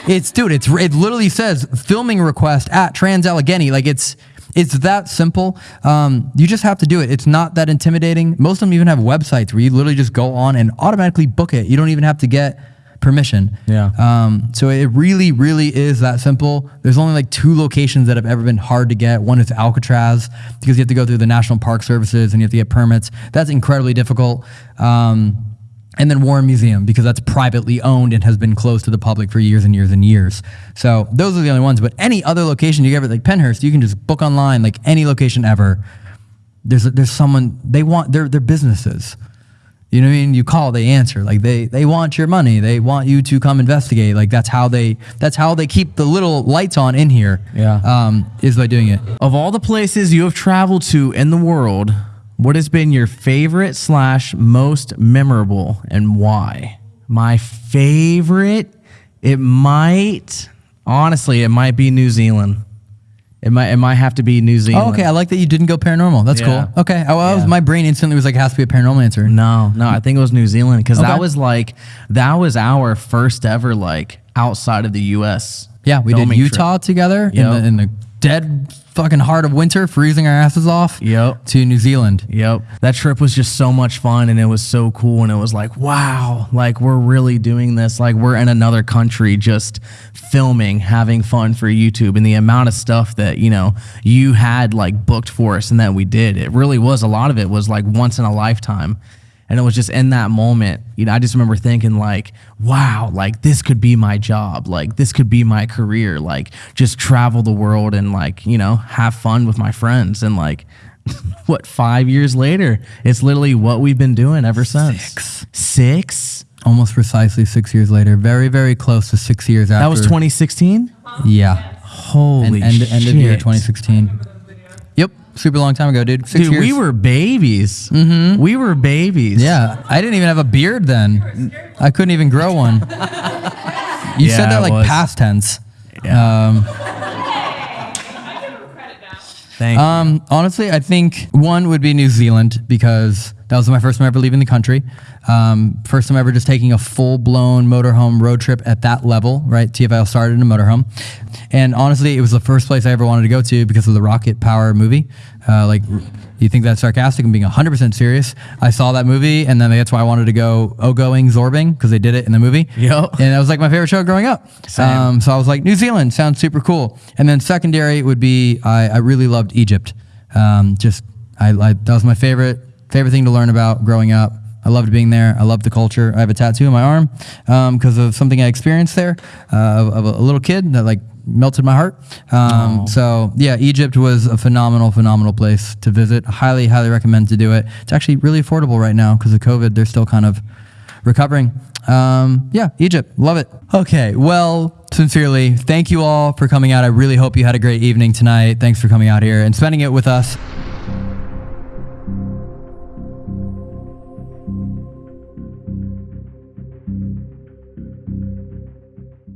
It's dude. It's it literally says filming request at Trans Allegheny. Like it's it's that simple. Um, you just have to do it. It's not that intimidating. Most of them even have websites where you literally just go on and automatically book it. You don't even have to get permission. Yeah. Um, so it really, really is that simple. There's only like two locations that have ever been hard to get. One is Alcatraz because you have to go through the National Park Services and you have to get permits. That's incredibly difficult. Um, and then Warren Museum because that's privately owned and has been closed to the public for years and years and years. So those are the only ones. But any other location you ever like Pennhurst, you can just book online like any location ever. There's there's someone they want their their businesses. You know what I mean? You call, they answer. Like they they want your money. They want you to come investigate. Like that's how they that's how they keep the little lights on in here. Yeah. Um, is by doing it. Of all the places you have traveled to in the world, what has been your favorite slash most memorable and why? My favorite, it might honestly, it might be New Zealand. It might it might have to be New Zealand. Oh, okay, I like that you didn't go paranormal. That's Yeah. cool. Okay, oh, I, I was Yeah. my brain instantly was like it has to be a paranormal answer. No, no, I think it was New Zealand because Okay. that was like that was our first ever like outside of the U.S. Yeah, we did filming trip. Utah together in, Yep. the, in the dead fucking heart of winter, freezing our asses off. Yep. To New Zealand. Yep. That trip was just so much fun and it was so cool and it was like, wow, like we're really doing this. Like we're in another country just filming, having fun for YouTube and the amount of stuff that, you know, you had like booked for us and that we did. It really was a lot of it was like once in a lifetime. And it was just in that moment, you know, I just remember thinking like, wow, like this could be my job. Like this could be my career. Like just travel the world and like, you know, have fun with my friends. And like, what, five years later, it's literally what we've been doing ever since. Six. Six? Almost precisely six years later. Very, very close to six years after. That was 2016? Yeah. Holy And end, end of year 2016. Super long time ago, dude. Six Dude, years. we were babies. Mm-hmm. We were babies. Yeah. I didn't even have a beard then. I couldn't even grow one. You Yeah, said that like past tense. Um, Thank you. Um, honestly, I think one would be New Zealand because that was my first time ever leaving the country. Um, first time ever just taking a full blown motorhome road trip at that level, right? TFL started in a motorhome. And honestly, it was the first place I ever wanted to go to because of the Rocket Power movie. Uh, like, You think that's sarcastic? I'm being 100% serious. I saw that movie, and then that's why I wanted to go Oh Going Zorbing because they did it in the movie. Yep. And that was like my favorite show growing up. Um, so I was like, New Zealand sounds super cool. And then secondary would be I, I really loved Egypt. Um, just I, I that was my favorite favorite thing to learn about growing up. I loved being there. I loved the culture. I have a tattoo on my arm because of something I experienced there uh, of, of a little kid that like melted my heart. Um, So yeah, Egypt was a phenomenal, phenomenal place to visit. Highly, highly recommend to do it. It's actually really affordable right now because of COVID. They're still kind of recovering. Um, yeah, Egypt, love it. Okay, well, sincerely, thank you all for coming out. I really hope you had a great evening tonight. Thanks for coming out here and spending it with us.